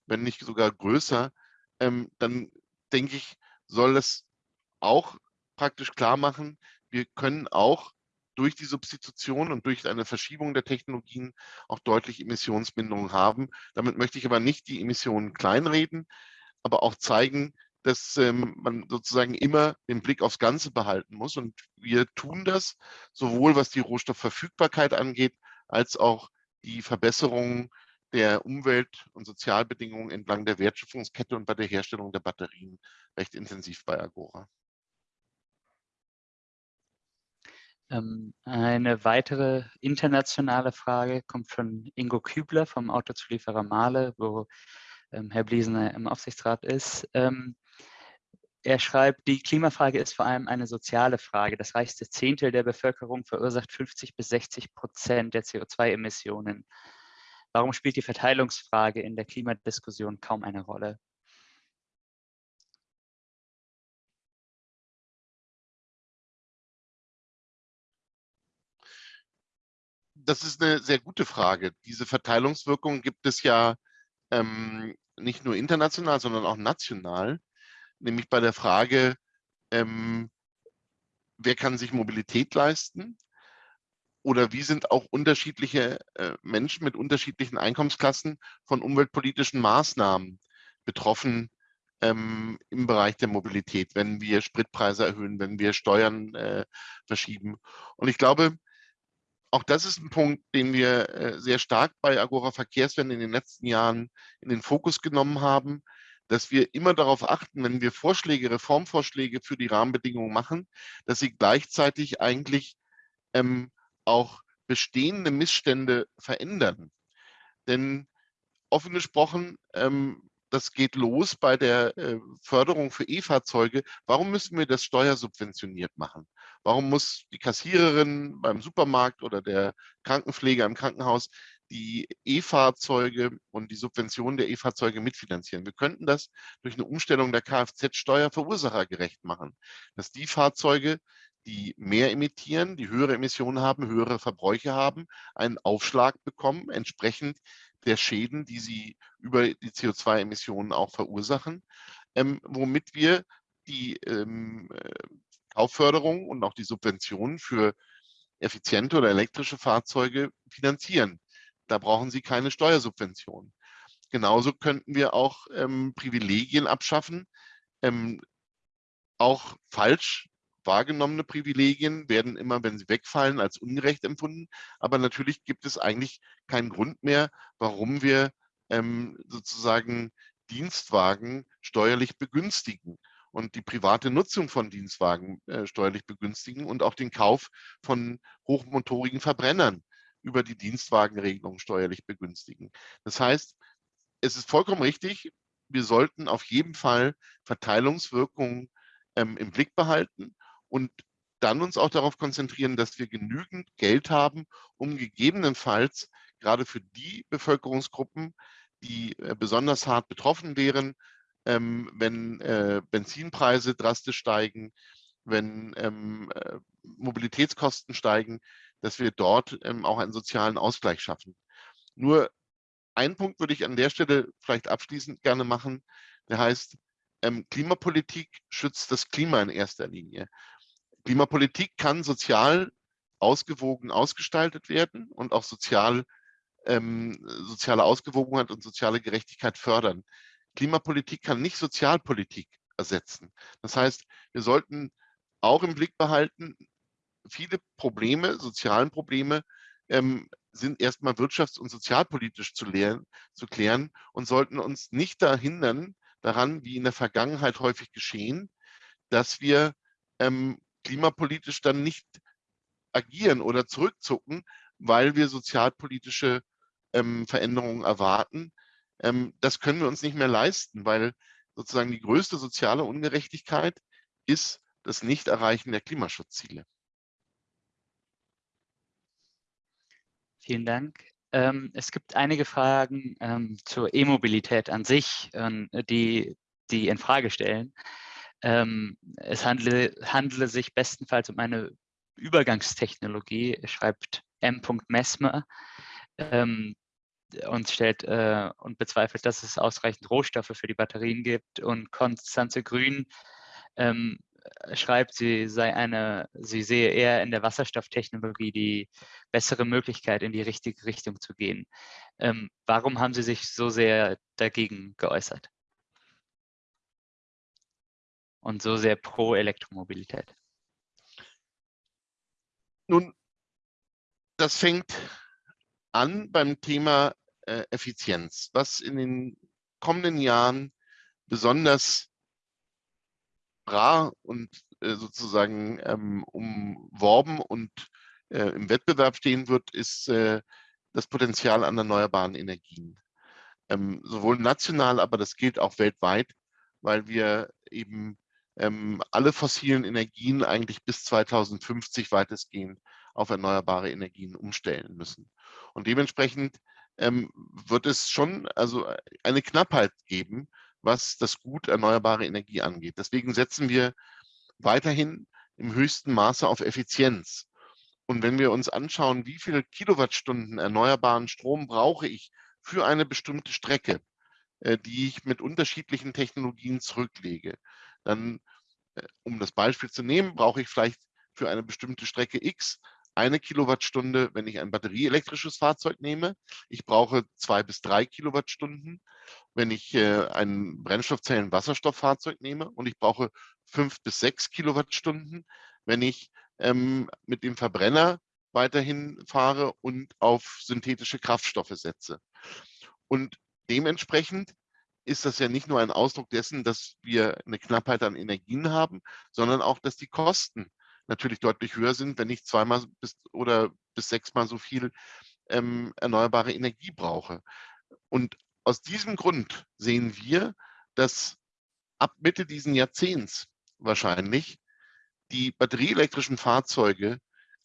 wenn nicht sogar größer, ähm, dann denke ich, soll das auch praktisch klar machen, wir können auch durch die Substitution und durch eine Verschiebung der Technologien auch deutlich Emissionsbindungen haben. Damit möchte ich aber nicht die Emissionen kleinreden, aber auch zeigen, dass ähm, man sozusagen immer den Blick aufs Ganze behalten muss. Und wir tun das sowohl was die Rohstoffverfügbarkeit angeht, als auch die Verbesserung der Umwelt- und Sozialbedingungen entlang der Wertschöpfungskette und bei der Herstellung der Batterien recht intensiv bei Agora. Ähm, eine weitere internationale Frage kommt von Ingo Kübler vom Autozulieferer Mahle, wo ähm, Herr Bliesener im Aufsichtsrat ist. Ähm, er schreibt, die Klimafrage ist vor allem eine soziale Frage. Das reichste Zehntel der Bevölkerung verursacht 50 bis 60 Prozent der CO2-Emissionen. Warum spielt die Verteilungsfrage in der Klimadiskussion kaum eine Rolle? Das ist eine sehr gute Frage. Diese Verteilungswirkung gibt es ja ähm, nicht nur international, sondern auch national nämlich bei der Frage, ähm, wer kann sich Mobilität leisten oder wie sind auch unterschiedliche äh, Menschen mit unterschiedlichen Einkommensklassen von umweltpolitischen Maßnahmen betroffen ähm, im Bereich der Mobilität, wenn wir Spritpreise erhöhen, wenn wir Steuern äh, verschieben. Und ich glaube, auch das ist ein Punkt, den wir äh, sehr stark bei Agora Verkehrswende in den letzten Jahren in den Fokus genommen haben, dass wir immer darauf achten, wenn wir Vorschläge, Reformvorschläge für die Rahmenbedingungen machen, dass sie gleichzeitig eigentlich ähm, auch bestehende Missstände verändern. Denn offen gesprochen, ähm, das geht los bei der äh, Förderung für E-Fahrzeuge. Warum müssen wir das steuersubventioniert machen? Warum muss die Kassiererin beim Supermarkt oder der Krankenpfleger im Krankenhaus die E-Fahrzeuge und die Subvention der E-Fahrzeuge mitfinanzieren. Wir könnten das durch eine Umstellung der Kfz-Steuer verursachergerecht machen, dass die Fahrzeuge, die mehr emittieren, die höhere Emissionen haben, höhere Verbräuche haben, einen Aufschlag bekommen, entsprechend der Schäden, die sie über die CO2-Emissionen auch verursachen, ähm, womit wir die ähm, äh, Kaufförderung und auch die Subventionen für effiziente oder elektrische Fahrzeuge finanzieren. Da brauchen Sie keine Steuersubvention. Genauso könnten wir auch ähm, Privilegien abschaffen. Ähm, auch falsch wahrgenommene Privilegien werden immer, wenn sie wegfallen, als ungerecht empfunden. Aber natürlich gibt es eigentlich keinen Grund mehr, warum wir ähm, sozusagen Dienstwagen steuerlich begünstigen und die private Nutzung von Dienstwagen äh, steuerlich begünstigen und auch den Kauf von hochmotorigen Verbrennern über die Dienstwagenregelung steuerlich begünstigen. Das heißt, es ist vollkommen richtig, wir sollten auf jeden Fall Verteilungswirkungen ähm, im Blick behalten und dann uns auch darauf konzentrieren, dass wir genügend Geld haben, um gegebenenfalls gerade für die Bevölkerungsgruppen, die äh, besonders hart betroffen wären, ähm, wenn äh, Benzinpreise drastisch steigen, wenn ähm, äh, Mobilitätskosten steigen, dass wir dort ähm, auch einen sozialen Ausgleich schaffen. Nur einen Punkt würde ich an der Stelle vielleicht abschließend gerne machen, der heißt, ähm, Klimapolitik schützt das Klima in erster Linie. Klimapolitik kann sozial ausgewogen ausgestaltet werden und auch sozial, ähm, soziale Ausgewogenheit und soziale Gerechtigkeit fördern. Klimapolitik kann nicht Sozialpolitik ersetzen. Das heißt, wir sollten auch im Blick behalten, viele Probleme, sozialen Probleme, ähm, sind erstmal wirtschafts- und sozialpolitisch zu, lehren, zu klären und sollten uns nicht da hindern, daran, wie in der Vergangenheit häufig geschehen, dass wir ähm, klimapolitisch dann nicht agieren oder zurückzucken, weil wir sozialpolitische ähm, Veränderungen erwarten. Ähm, das können wir uns nicht mehr leisten, weil sozusagen die größte soziale Ungerechtigkeit ist das Nichterreichen der Klimaschutzziele. Vielen Dank. Ähm, es gibt einige Fragen ähm, zur E-Mobilität an sich, ähm, die, die in Frage stellen. Ähm, es handle, handle sich bestenfalls um eine Übergangstechnologie, schreibt M. Messmer ähm, und stellt äh, und bezweifelt, dass es ausreichend Rohstoffe für die Batterien gibt. Und Konstanze Grün ähm, schreibt, sie sei eine, sie sehe eher in der Wasserstofftechnologie die bessere Möglichkeit, in die richtige Richtung zu gehen. Ähm, warum haben Sie sich so sehr dagegen geäußert? Und so sehr pro Elektromobilität? Nun, das fängt an beim Thema äh, Effizienz, was in den kommenden Jahren besonders rar und äh, sozusagen ähm, umworben und äh, im Wettbewerb stehen wird, ist äh, das Potenzial an erneuerbaren Energien. Ähm, sowohl national, aber das gilt auch weltweit, weil wir eben ähm, alle fossilen Energien eigentlich bis 2050 weitestgehend auf erneuerbare Energien umstellen müssen. Und dementsprechend ähm, wird es schon also eine Knappheit geben was das Gut erneuerbare Energie angeht. Deswegen setzen wir weiterhin im höchsten Maße auf Effizienz. Und wenn wir uns anschauen, wie viele Kilowattstunden erneuerbaren Strom brauche ich für eine bestimmte Strecke, äh, die ich mit unterschiedlichen Technologien zurücklege, dann, äh, um das Beispiel zu nehmen, brauche ich vielleicht für eine bestimmte Strecke X eine Kilowattstunde, wenn ich ein batterieelektrisches Fahrzeug nehme. Ich brauche zwei bis drei Kilowattstunden, wenn ich äh, ein Brennstoffzellen-Wasserstofffahrzeug nehme. Und ich brauche fünf bis sechs Kilowattstunden, wenn ich ähm, mit dem Verbrenner weiterhin fahre und auf synthetische Kraftstoffe setze. Und dementsprechend ist das ja nicht nur ein Ausdruck dessen, dass wir eine Knappheit an Energien haben, sondern auch, dass die Kosten natürlich deutlich höher sind, wenn ich zweimal bis oder bis sechsmal so viel ähm, erneuerbare Energie brauche. Und aus diesem Grund sehen wir, dass ab Mitte diesen Jahrzehnts wahrscheinlich die batterieelektrischen Fahrzeuge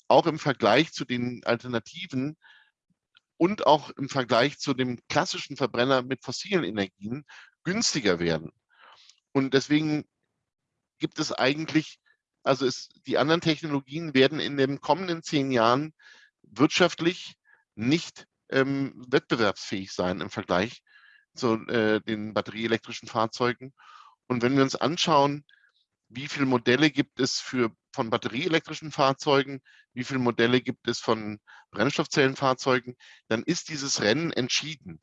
auch im Vergleich zu den Alternativen und auch im Vergleich zu dem klassischen Verbrenner mit fossilen Energien günstiger werden. Und deswegen gibt es eigentlich also es, die anderen Technologien werden in den kommenden zehn Jahren wirtschaftlich nicht ähm, wettbewerbsfähig sein im Vergleich zu äh, den batterieelektrischen Fahrzeugen. Und wenn wir uns anschauen, wie viele Modelle gibt es für, von batterieelektrischen Fahrzeugen, wie viele Modelle gibt es von Brennstoffzellenfahrzeugen, dann ist dieses Rennen entschieden,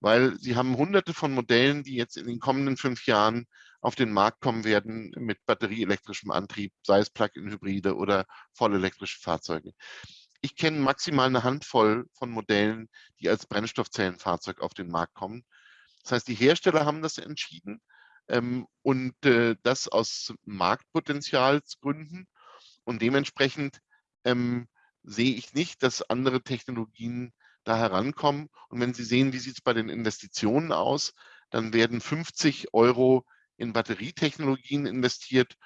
weil sie haben hunderte von Modellen, die jetzt in den kommenden fünf Jahren auf den Markt kommen werden mit batterieelektrischem Antrieb, sei es Plug-in-Hybride oder vollelektrische Fahrzeuge. Ich kenne maximal eine Handvoll von Modellen, die als Brennstoffzellenfahrzeug auf den Markt kommen. Das heißt, die Hersteller haben das entschieden ähm, und äh, das aus Marktpotenzialsgründen. Und dementsprechend ähm, sehe ich nicht, dass andere Technologien da herankommen. Und wenn Sie sehen, wie sieht es bei den Investitionen aus, dann werden 50 Euro in Batterietechnologien investiert,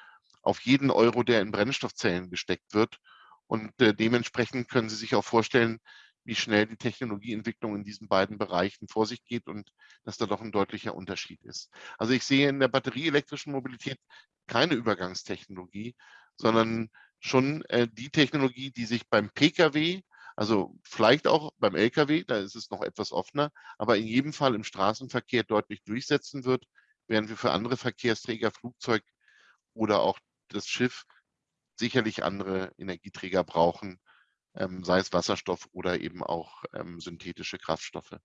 auf jeden Euro, der in Brennstoffzellen gesteckt wird. Und äh, dementsprechend können Sie sich auch vorstellen, wie schnell die Technologieentwicklung in diesen beiden Bereichen vor sich geht und dass da doch ein deutlicher Unterschied ist. Also ich sehe in der batterieelektrischen Mobilität keine Übergangstechnologie, sondern schon äh, die Technologie, die sich beim Pkw, also vielleicht auch beim Lkw, da ist es noch etwas offener, aber in jedem Fall im Straßenverkehr deutlich durchsetzen wird während wir für andere Verkehrsträger, Flugzeug oder auch das Schiff sicherlich andere Energieträger brauchen, ähm, sei es Wasserstoff oder eben auch ähm, synthetische Kraftstoffe.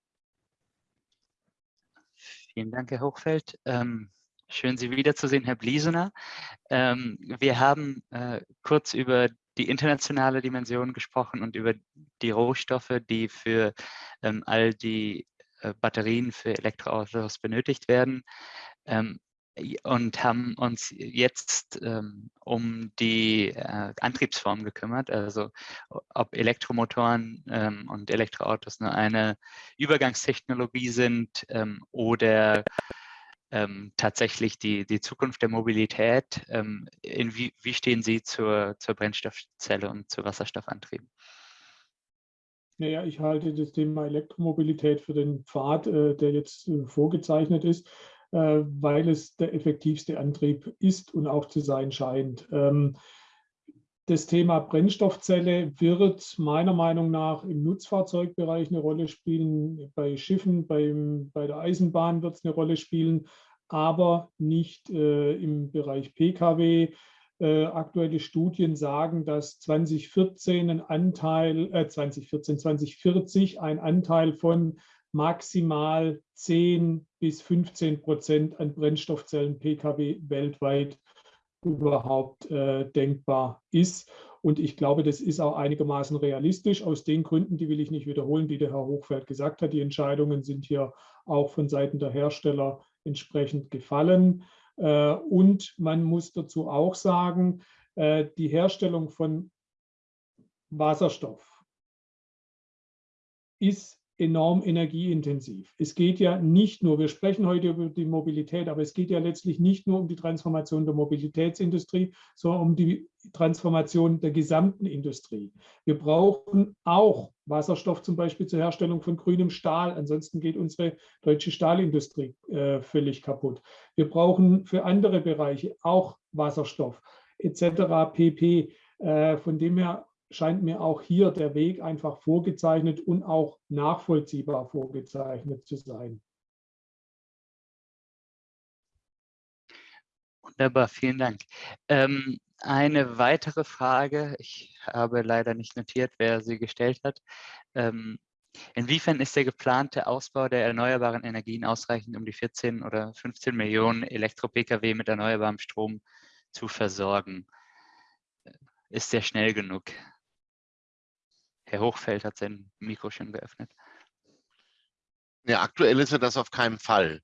Vielen Dank, Herr Hochfeld. Ähm, schön, Sie wiederzusehen, Herr Bliesener. Ähm, wir haben äh, kurz über die internationale Dimension gesprochen und über die Rohstoffe, die für ähm, all die Batterien für Elektroautos benötigt werden ähm, und haben uns jetzt ähm, um die äh, Antriebsform gekümmert, also ob Elektromotoren ähm, und Elektroautos nur eine Übergangstechnologie sind ähm, oder ähm, tatsächlich die, die Zukunft der Mobilität. Ähm, wie, wie stehen Sie zur, zur Brennstoffzelle und zu Wasserstoffantrieben? Naja, ich halte das Thema Elektromobilität für den Pfad, äh, der jetzt äh, vorgezeichnet ist, äh, weil es der effektivste Antrieb ist und auch zu sein scheint. Ähm, das Thema Brennstoffzelle wird meiner Meinung nach im Nutzfahrzeugbereich eine Rolle spielen, bei Schiffen, beim, bei der Eisenbahn wird es eine Rolle spielen, aber nicht im Bereich Pkw. Äh, aktuelle Studien sagen, dass 2014 ein Anteil, äh, 2014, 2040 ein Anteil von maximal 10 bis 15 Prozent an Brennstoffzellen Pkw weltweit überhaupt äh, denkbar ist. Und ich glaube, das ist auch einigermaßen realistisch. Aus den Gründen, die will ich nicht wiederholen, die der Herr Hochfeld gesagt hat. Die Entscheidungen sind hier auch von Seiten der Hersteller entsprechend gefallen. Äh, und man muss dazu auch sagen, äh, die Herstellung von Wasserstoff ist enorm energieintensiv. Es geht ja nicht nur, wir sprechen heute über die Mobilität, aber es geht ja letztlich nicht nur um die Transformation der Mobilitätsindustrie, sondern um die Transformation der gesamten Industrie. Wir brauchen auch Wasserstoff zum Beispiel zur Herstellung von grünem Stahl. Ansonsten geht unsere deutsche Stahlindustrie äh, völlig kaputt. Wir brauchen für andere Bereiche auch Wasserstoff etc. pp. Äh, von dem her scheint mir auch hier der Weg einfach vorgezeichnet und auch nachvollziehbar vorgezeichnet zu sein. Wunderbar, vielen Dank. Ähm, eine weitere Frage, ich habe leider nicht notiert, wer sie gestellt hat. Ähm, inwiefern ist der geplante Ausbau der erneuerbaren Energien ausreichend, um die 14 oder 15 Millionen Elektro-Pkw mit erneuerbarem Strom zu versorgen? Ist der schnell genug? Herr Hochfeld hat sein Mikro schon geöffnet. Ja, aktuell ist er das auf keinen Fall.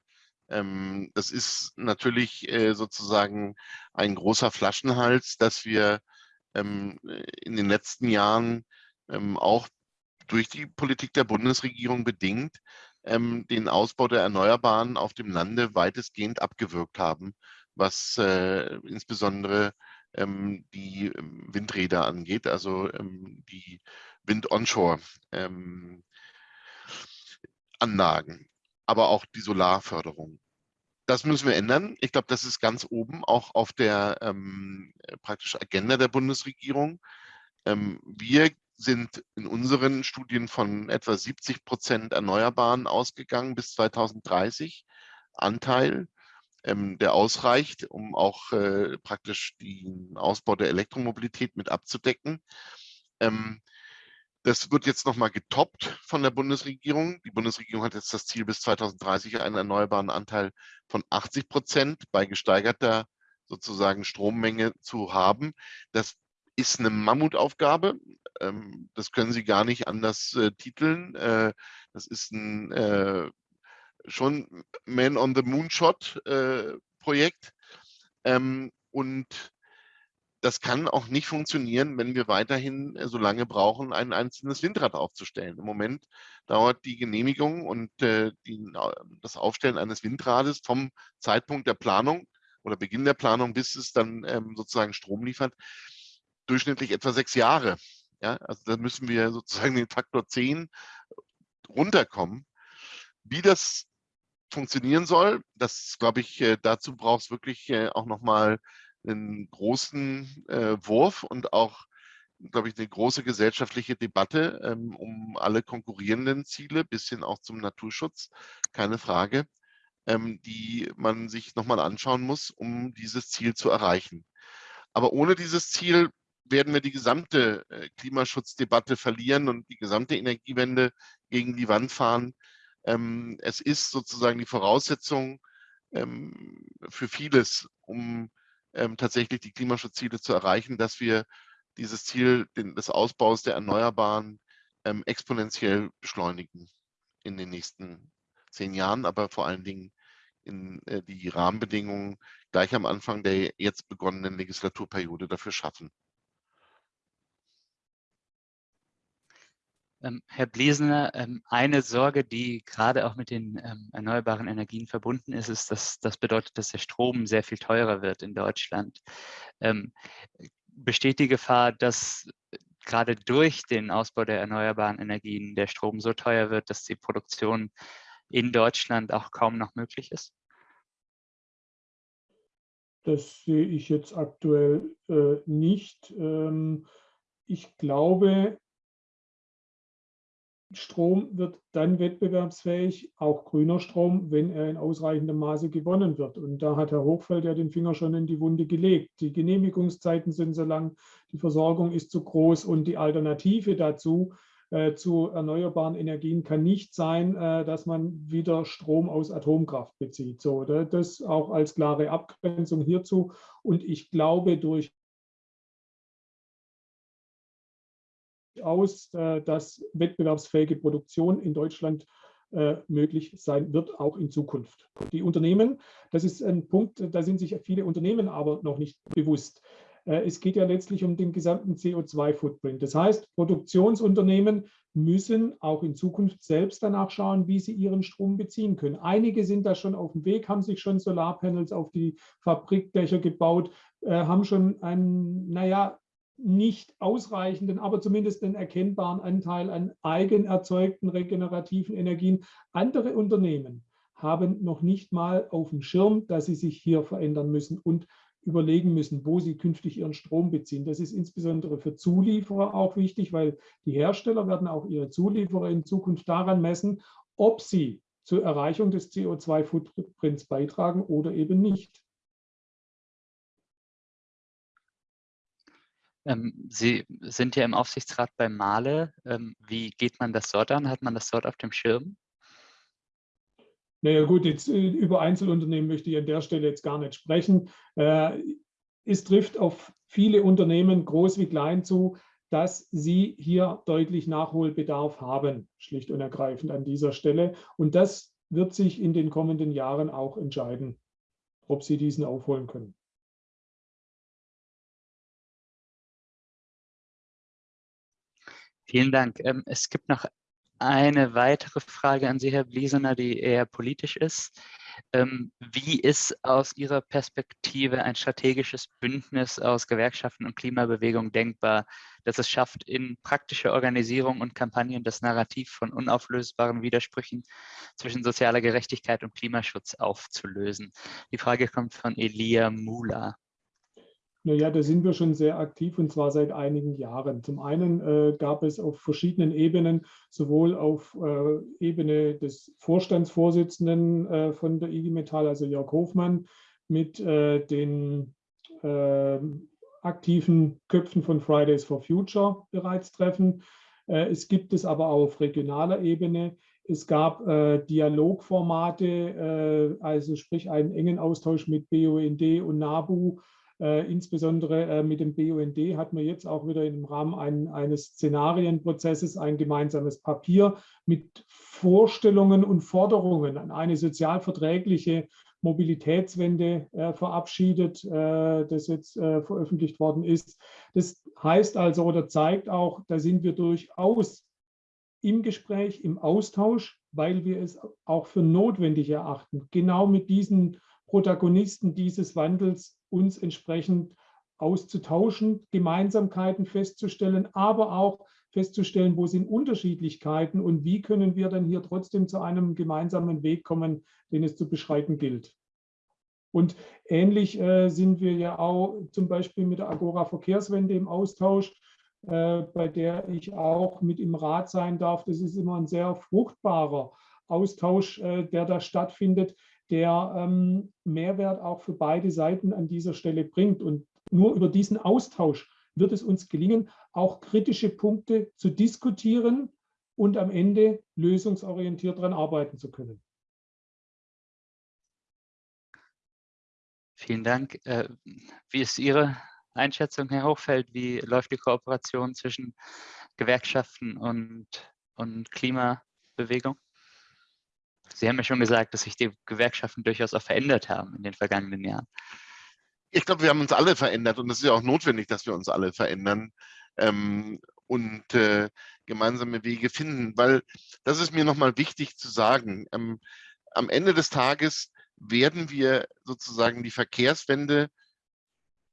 Ähm, das ist natürlich äh, sozusagen ein großer Flaschenhals, dass wir ähm, in den letzten Jahren ähm, auch durch die Politik der Bundesregierung bedingt den Ausbau der Erneuerbaren auf dem Lande weitestgehend abgewirkt haben, was äh, insbesondere die Windräder angeht, also die Wind-Onshore-Anlagen, aber auch die Solarförderung. Das müssen wir ändern. Ich glaube, das ist ganz oben auch auf der ähm, praktisch Agenda der Bundesregierung. Ähm, wir sind in unseren Studien von etwa 70 Prozent Erneuerbaren ausgegangen bis 2030 Anteil, ähm, der ausreicht, um auch äh, praktisch den Ausbau der Elektromobilität mit abzudecken. Ähm, das wird jetzt nochmal getoppt von der Bundesregierung. Die Bundesregierung hat jetzt das Ziel, bis 2030 einen erneuerbaren Anteil von 80 Prozent bei gesteigerter sozusagen Strommenge zu haben. Das ist eine Mammutaufgabe. Ähm, das können Sie gar nicht anders äh, titeln. Äh, das ist ein äh, schon Man on the Moonshot Projekt. Ähm, und das kann auch nicht funktionieren, wenn wir weiterhin äh, so lange brauchen, ein einzelnes Windrad aufzustellen. Im Moment dauert die Genehmigung und äh, die, das Aufstellen eines Windrades vom Zeitpunkt der Planung oder Beginn der Planung, bis es dann ähm, sozusagen Strom liefert, durchschnittlich etwa sechs Jahre. Ja, also da müssen wir sozusagen den Faktor 10 runterkommen. Wie das funktionieren soll, das glaube ich, äh, dazu braucht es wirklich äh, auch nochmal einen großen äh, Wurf und auch, glaube ich, eine große gesellschaftliche Debatte ähm, um alle konkurrierenden Ziele, bis hin auch zum Naturschutz, keine Frage, ähm, die man sich nochmal anschauen muss, um dieses Ziel zu erreichen. Aber ohne dieses Ziel werden wir die gesamte äh, Klimaschutzdebatte verlieren und die gesamte Energiewende gegen die Wand fahren. Ähm, es ist sozusagen die Voraussetzung ähm, für vieles, um ähm, tatsächlich die Klimaschutzziele zu erreichen, dass wir dieses Ziel den, des Ausbaus der Erneuerbaren ähm, exponentiell beschleunigen in den nächsten zehn Jahren, aber vor allen Dingen in äh, die Rahmenbedingungen gleich am Anfang der jetzt begonnenen Legislaturperiode dafür schaffen. Herr Blesener, ähm, eine Sorge, die gerade auch mit den ähm, erneuerbaren Energien verbunden ist, ist, dass das bedeutet, dass der Strom sehr viel teurer wird in Deutschland. Besteht die Gefahr, dass gerade durch den Ausbau der erneuerbaren Energien der Strom so teuer wird, dass die Produktion in Deutschland auch kaum noch möglich ist? Das sehe ich jetzt aktuell äh, nicht. ich glaube, Strom wird dann wettbewerbsfähig, auch grüner Strom, wenn er in ausreichendem Maße gewonnen wird. Und da hat Herr Hochfeld ja den Finger schon in die Wunde gelegt. Die Genehmigungszeiten sind so lang, die Versorgung ist zu groß und die Alternative dazu äh, zu erneuerbaren Energien kann nicht sein, äh, dass man wieder Strom aus Atomkraft bezieht. So, das auch als klare Abgrenzung hierzu. Und ich glaube, durch aus, äh, dass wettbewerbsfähige Produktion in Deutschland äh, möglich sein wird, auch in Zukunft. Die Unternehmen, das ist ein Punkt, da sind sich viele Unternehmen aber noch nicht bewusst. Äh, es geht ja letztlich um den gesamten CO2-Footprint. Das heißt, Produktionsunternehmen müssen auch in Zukunft selbst danach schauen, wie sie ihren Strom beziehen können. Einige sind da schon auf dem Weg, haben sich schon Solarpanels auf die Fabrikdächer gebaut, haben schon ein, naja, nicht ausreichenden, aber zumindest einen erkennbaren Anteil an eigen erzeugten regenerativen Energien. Andere Unternehmen haben noch nicht mal auf dem Schirm, dass sie sich hier verändern müssen und überlegen müssen, wo sie künftig ihren Strom beziehen. Das ist insbesondere für Zulieferer auch wichtig, weil die Hersteller werden auch ihre Zulieferer in Zukunft daran messen, ob sie zur Erreichung des CO2-Footprints beitragen oder eben nicht. Sie sind ja im Aufsichtsrat bei Male. Ähm, wie geht man das dort an? Hat man das dort auf dem Schirm? Naja gut, jetzt äh, über Einzelunternehmen möchte ich an der Stelle jetzt gar nicht sprechen. Äh, es trifft auf viele Unternehmen, groß wie klein, zu, dass sie hier deutlich Nachholbedarf haben, schlicht und ergreifend an dieser Stelle. Und das wird sich in den kommenden Jahren auch entscheiden, ob sie diesen aufholen können. Vielen Dank. Ähm, es gibt noch eine weitere Frage an Sie, Herr Bliesener, die eher politisch ist. Ähm, wie ist aus Ihrer Perspektive ein strategisches Bündnis aus Gewerkschaften und Klimabewegung denkbar, das es schafft, in praktischer Organisierung und Kampagnen das Narrativ von unauflösbaren Widersprüchen zwischen sozialer Gerechtigkeit und Klimaschutz aufzulösen? Die Frage kommt von Elia Mula. Naja, da sind wir schon sehr aktiv und zwar seit einigen Jahren. Zum einen äh, gab es auf verschiedenen Ebenen, sowohl auf äh, Ebene des Vorstandsvorsitzenden äh, von der IG Metall, also Jörg Hofmann, mit äh, den ähm, aktiven Köpfen von Fridays for Future bereits Treffen. Äh, es gibt es aber auch auf regionaler Ebene. Es gab äh, Dialogformate, also sprich einen engen Austausch mit BUND und NABU, äh, insbesondere äh, mit dem BUND hat man jetzt auch wieder im Rahmen ein, eines Szenarienprozesses ein gemeinsames Papier mit Vorstellungen und Forderungen an eine sozialverträgliche Mobilitätswende äh, verabschiedet, äh, das jetzt äh, veröffentlicht worden ist. Das heißt also oder zeigt auch, da sind wir durchaus im Gespräch, im Austausch, weil wir es auch für notwendig erachten, genau mit diesen Protagonisten dieses Wandels uns entsprechend auszutauschen, Gemeinsamkeiten festzustellen, aber auch festzustellen, wo sind Unterschiedlichkeiten und wie können wir dann hier trotzdem zu einem gemeinsamen Weg kommen, den es zu beschreiten gilt. Und ähnlich äh, sind wir ja auch zum Beispiel mit der Agora Verkehrswende im Austausch, äh, bei der ich auch mit im Rat sein darf. Das ist immer ein sehr fruchtbarer Austausch, äh, der da stattfindet, der ähm, Mehrwert auch für beide Seiten an dieser Stelle bringt. Und nur über diesen Austausch wird es uns gelingen, auch kritische Punkte zu diskutieren und am Ende lösungsorientiert daran arbeiten zu können. Vielen Dank. Äh, wie ist Ihre Einschätzung, Herr Hochfeld? Wie läuft die Kooperation zwischen Gewerkschaften und, und Klimabewegung? Sie haben ja schon gesagt, dass sich die Gewerkschaften durchaus auch verändert haben in den vergangenen Jahren. Ich glaube, wir haben uns alle verändert und es ist ja auch notwendig, dass wir uns alle verändern ähm, und äh, gemeinsame Wege finden, weil das ist mir nochmal wichtig zu sagen. Ähm, am Ende des Tages werden wir sozusagen die Verkehrswende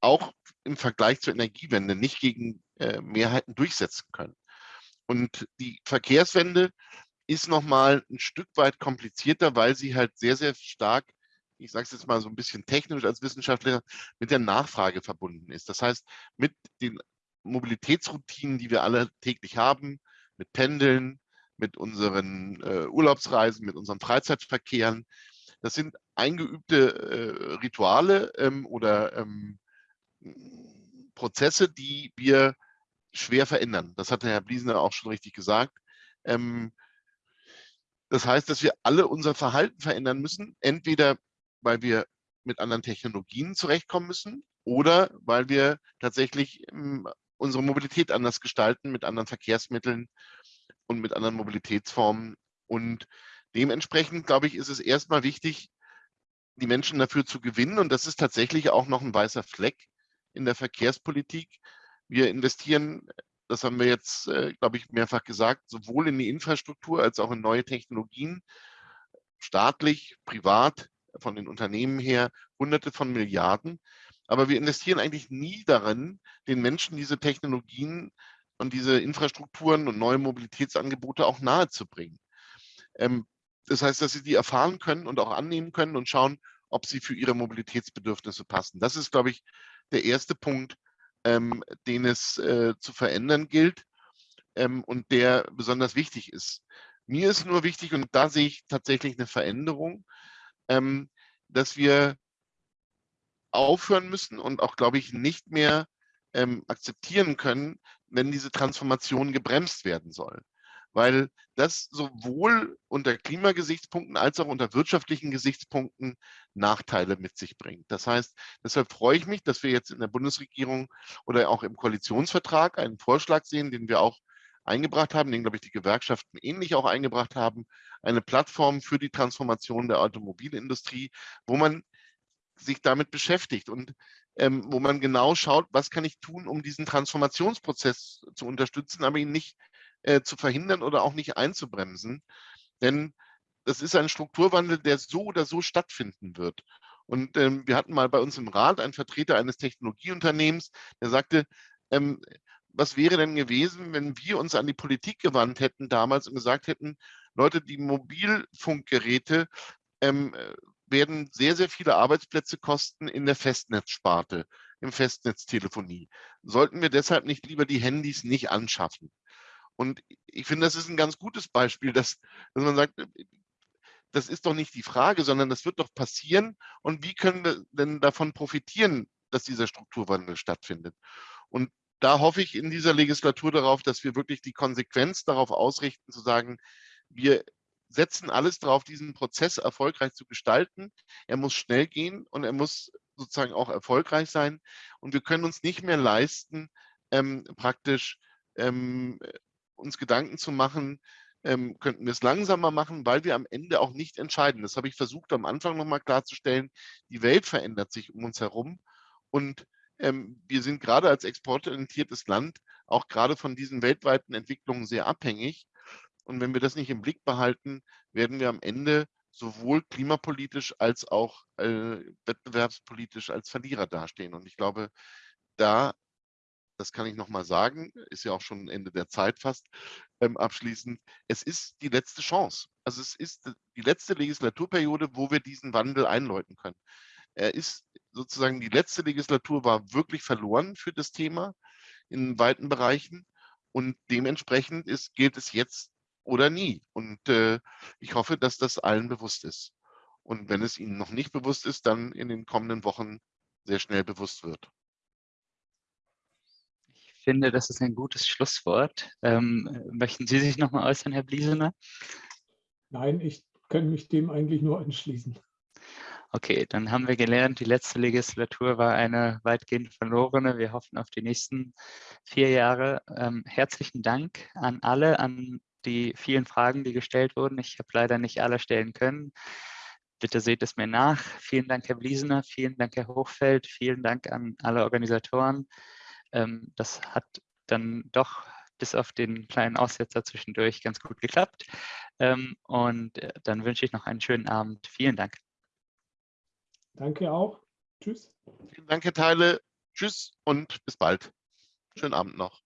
auch im Vergleich zur Energiewende nicht gegen äh, Mehrheiten durchsetzen können. Und die Verkehrswende ist nochmal ein Stück weit komplizierter, weil sie halt sehr, sehr stark, ich sage es jetzt mal so ein bisschen technisch als Wissenschaftler, mit der Nachfrage verbunden ist. Das heißt, mit den Mobilitätsroutinen, die wir alle täglich haben, mit Pendeln, mit unseren äh, Urlaubsreisen, mit unseren Freizeitverkehren. Das sind eingeübte äh, Rituale ähm, oder ähm, Prozesse, die wir schwer verändern. Das hat der Herr Bliesner auch schon richtig gesagt. Ähm, das heißt, dass wir alle unser Verhalten verändern müssen, entweder weil wir mit anderen Technologien zurechtkommen müssen oder weil wir tatsächlich ähm, unsere Mobilität anders gestalten mit anderen Verkehrsmitteln und mit anderen Mobilitätsformen. Und dementsprechend, glaube ich, ist es erstmal wichtig, die Menschen dafür zu gewinnen. Und das ist tatsächlich auch noch ein weißer Fleck in der Verkehrspolitik. Wir investieren, das haben wir jetzt, äh, glaube ich, mehrfach gesagt, sowohl in die Infrastruktur als auch in neue Technologien, staatlich, privat, von den Unternehmen her, hunderte von Milliarden. Aber wir investieren eigentlich nie darin, den Menschen diese Technologien und diese Infrastrukturen und neue Mobilitätsangebote auch nahezubringen. Ähm, das heißt, dass sie die erfahren können und auch annehmen können und schauen, ob sie für ihre Mobilitätsbedürfnisse passen. Das ist, glaube ich, der erste Punkt, ähm, den es äh, zu verändern gilt ähm, und der besonders wichtig ist. Mir ist nur wichtig, und da sehe ich tatsächlich eine Veränderung, ähm, dass wir aufhören müssen und auch, glaube ich, nicht mehr ähm, akzeptieren können, wenn diese Transformation gebremst werden soll. Weil das sowohl unter Klimagesichtspunkten als auch unter wirtschaftlichen Gesichtspunkten Nachteile mit sich bringt. Das heißt, deshalb freue ich mich, dass wir jetzt in der Bundesregierung oder auch im Koalitionsvertrag einen Vorschlag sehen, den wir auch eingebracht haben, den, glaube ich, die Gewerkschaften ähnlich auch eingebracht haben, eine Plattform für die Transformation der Automobilindustrie, wo man sich damit beschäftigt und ähm, wo man genau schaut, was kann ich tun, um diesen Transformationsprozess zu unterstützen, aber ihn nicht äh, zu verhindern oder auch nicht einzubremsen. Denn das ist ein Strukturwandel, der so oder so stattfinden wird. Und ähm, wir hatten mal bei uns im Rat einen Vertreter eines Technologieunternehmens, der sagte, ähm, was wäre denn gewesen, wenn wir uns an die Politik gewandt hätten damals und gesagt hätten, Leute, die Mobilfunkgeräte ähm, werden sehr, sehr viele Arbeitsplätze kosten in der Festnetzsparte, im Festnetztelefonie. Sollten wir deshalb nicht lieber die Handys nicht anschaffen? Und ich finde, das ist ein ganz gutes Beispiel, dass, dass man sagt, das ist doch nicht die Frage, sondern das wird doch passieren. Und wie können wir denn davon profitieren, dass dieser Strukturwandel stattfindet? Und da hoffe ich in dieser Legislatur darauf, dass wir wirklich die Konsequenz darauf ausrichten, zu sagen, wir setzen alles darauf, diesen Prozess erfolgreich zu gestalten. Er muss schnell gehen und er muss sozusagen auch erfolgreich sein. Und wir können uns nicht mehr leisten, ähm, praktisch ähm, uns Gedanken zu machen, ähm, könnten wir es langsamer machen, weil wir am Ende auch nicht entscheiden. Das habe ich versucht am Anfang nochmal klarzustellen. Die Welt verändert sich um uns herum und ähm, wir sind gerade als exportorientiertes Land auch gerade von diesen weltweiten Entwicklungen sehr abhängig. Und wenn wir das nicht im Blick behalten, werden wir am Ende sowohl klimapolitisch als auch äh, wettbewerbspolitisch als Verlierer dastehen. Und ich glaube, da, das kann ich nochmal sagen, ist ja auch schon Ende der Zeit fast ähm, abschließend, es ist die letzte Chance. Also es ist die letzte Legislaturperiode, wo wir diesen Wandel einläuten können. Er ist sozusagen, die letzte Legislatur war wirklich verloren für das Thema in weiten Bereichen. Und dementsprechend ist, gilt es jetzt oder nie. Und äh, ich hoffe, dass das allen bewusst ist. Und wenn es Ihnen noch nicht bewusst ist, dann in den kommenden Wochen sehr schnell bewusst wird. Ich finde, das ist ein gutes Schlusswort. Ähm, möchten Sie sich noch mal äußern, Herr Bliesener? Nein, ich kann mich dem eigentlich nur anschließen. Okay, dann haben wir gelernt, die letzte Legislatur war eine weitgehend verlorene. Wir hoffen auf die nächsten vier Jahre. Ähm, herzlichen Dank an alle, an die vielen Fragen, die gestellt wurden. Ich habe leider nicht alle stellen können. Bitte seht es mir nach. Vielen Dank, Herr Bliesener. Vielen Dank, Herr Hochfeld. Vielen Dank an alle Organisatoren. Ähm, das hat dann doch bis auf den kleinen Aussetzer zwischendurch ganz gut geklappt. Ähm, und äh, dann wünsche ich noch einen schönen Abend. Vielen Dank. Danke auch. Tschüss. Vielen Dank, Herr Teile. Tschüss und bis bald. Schönen Abend noch.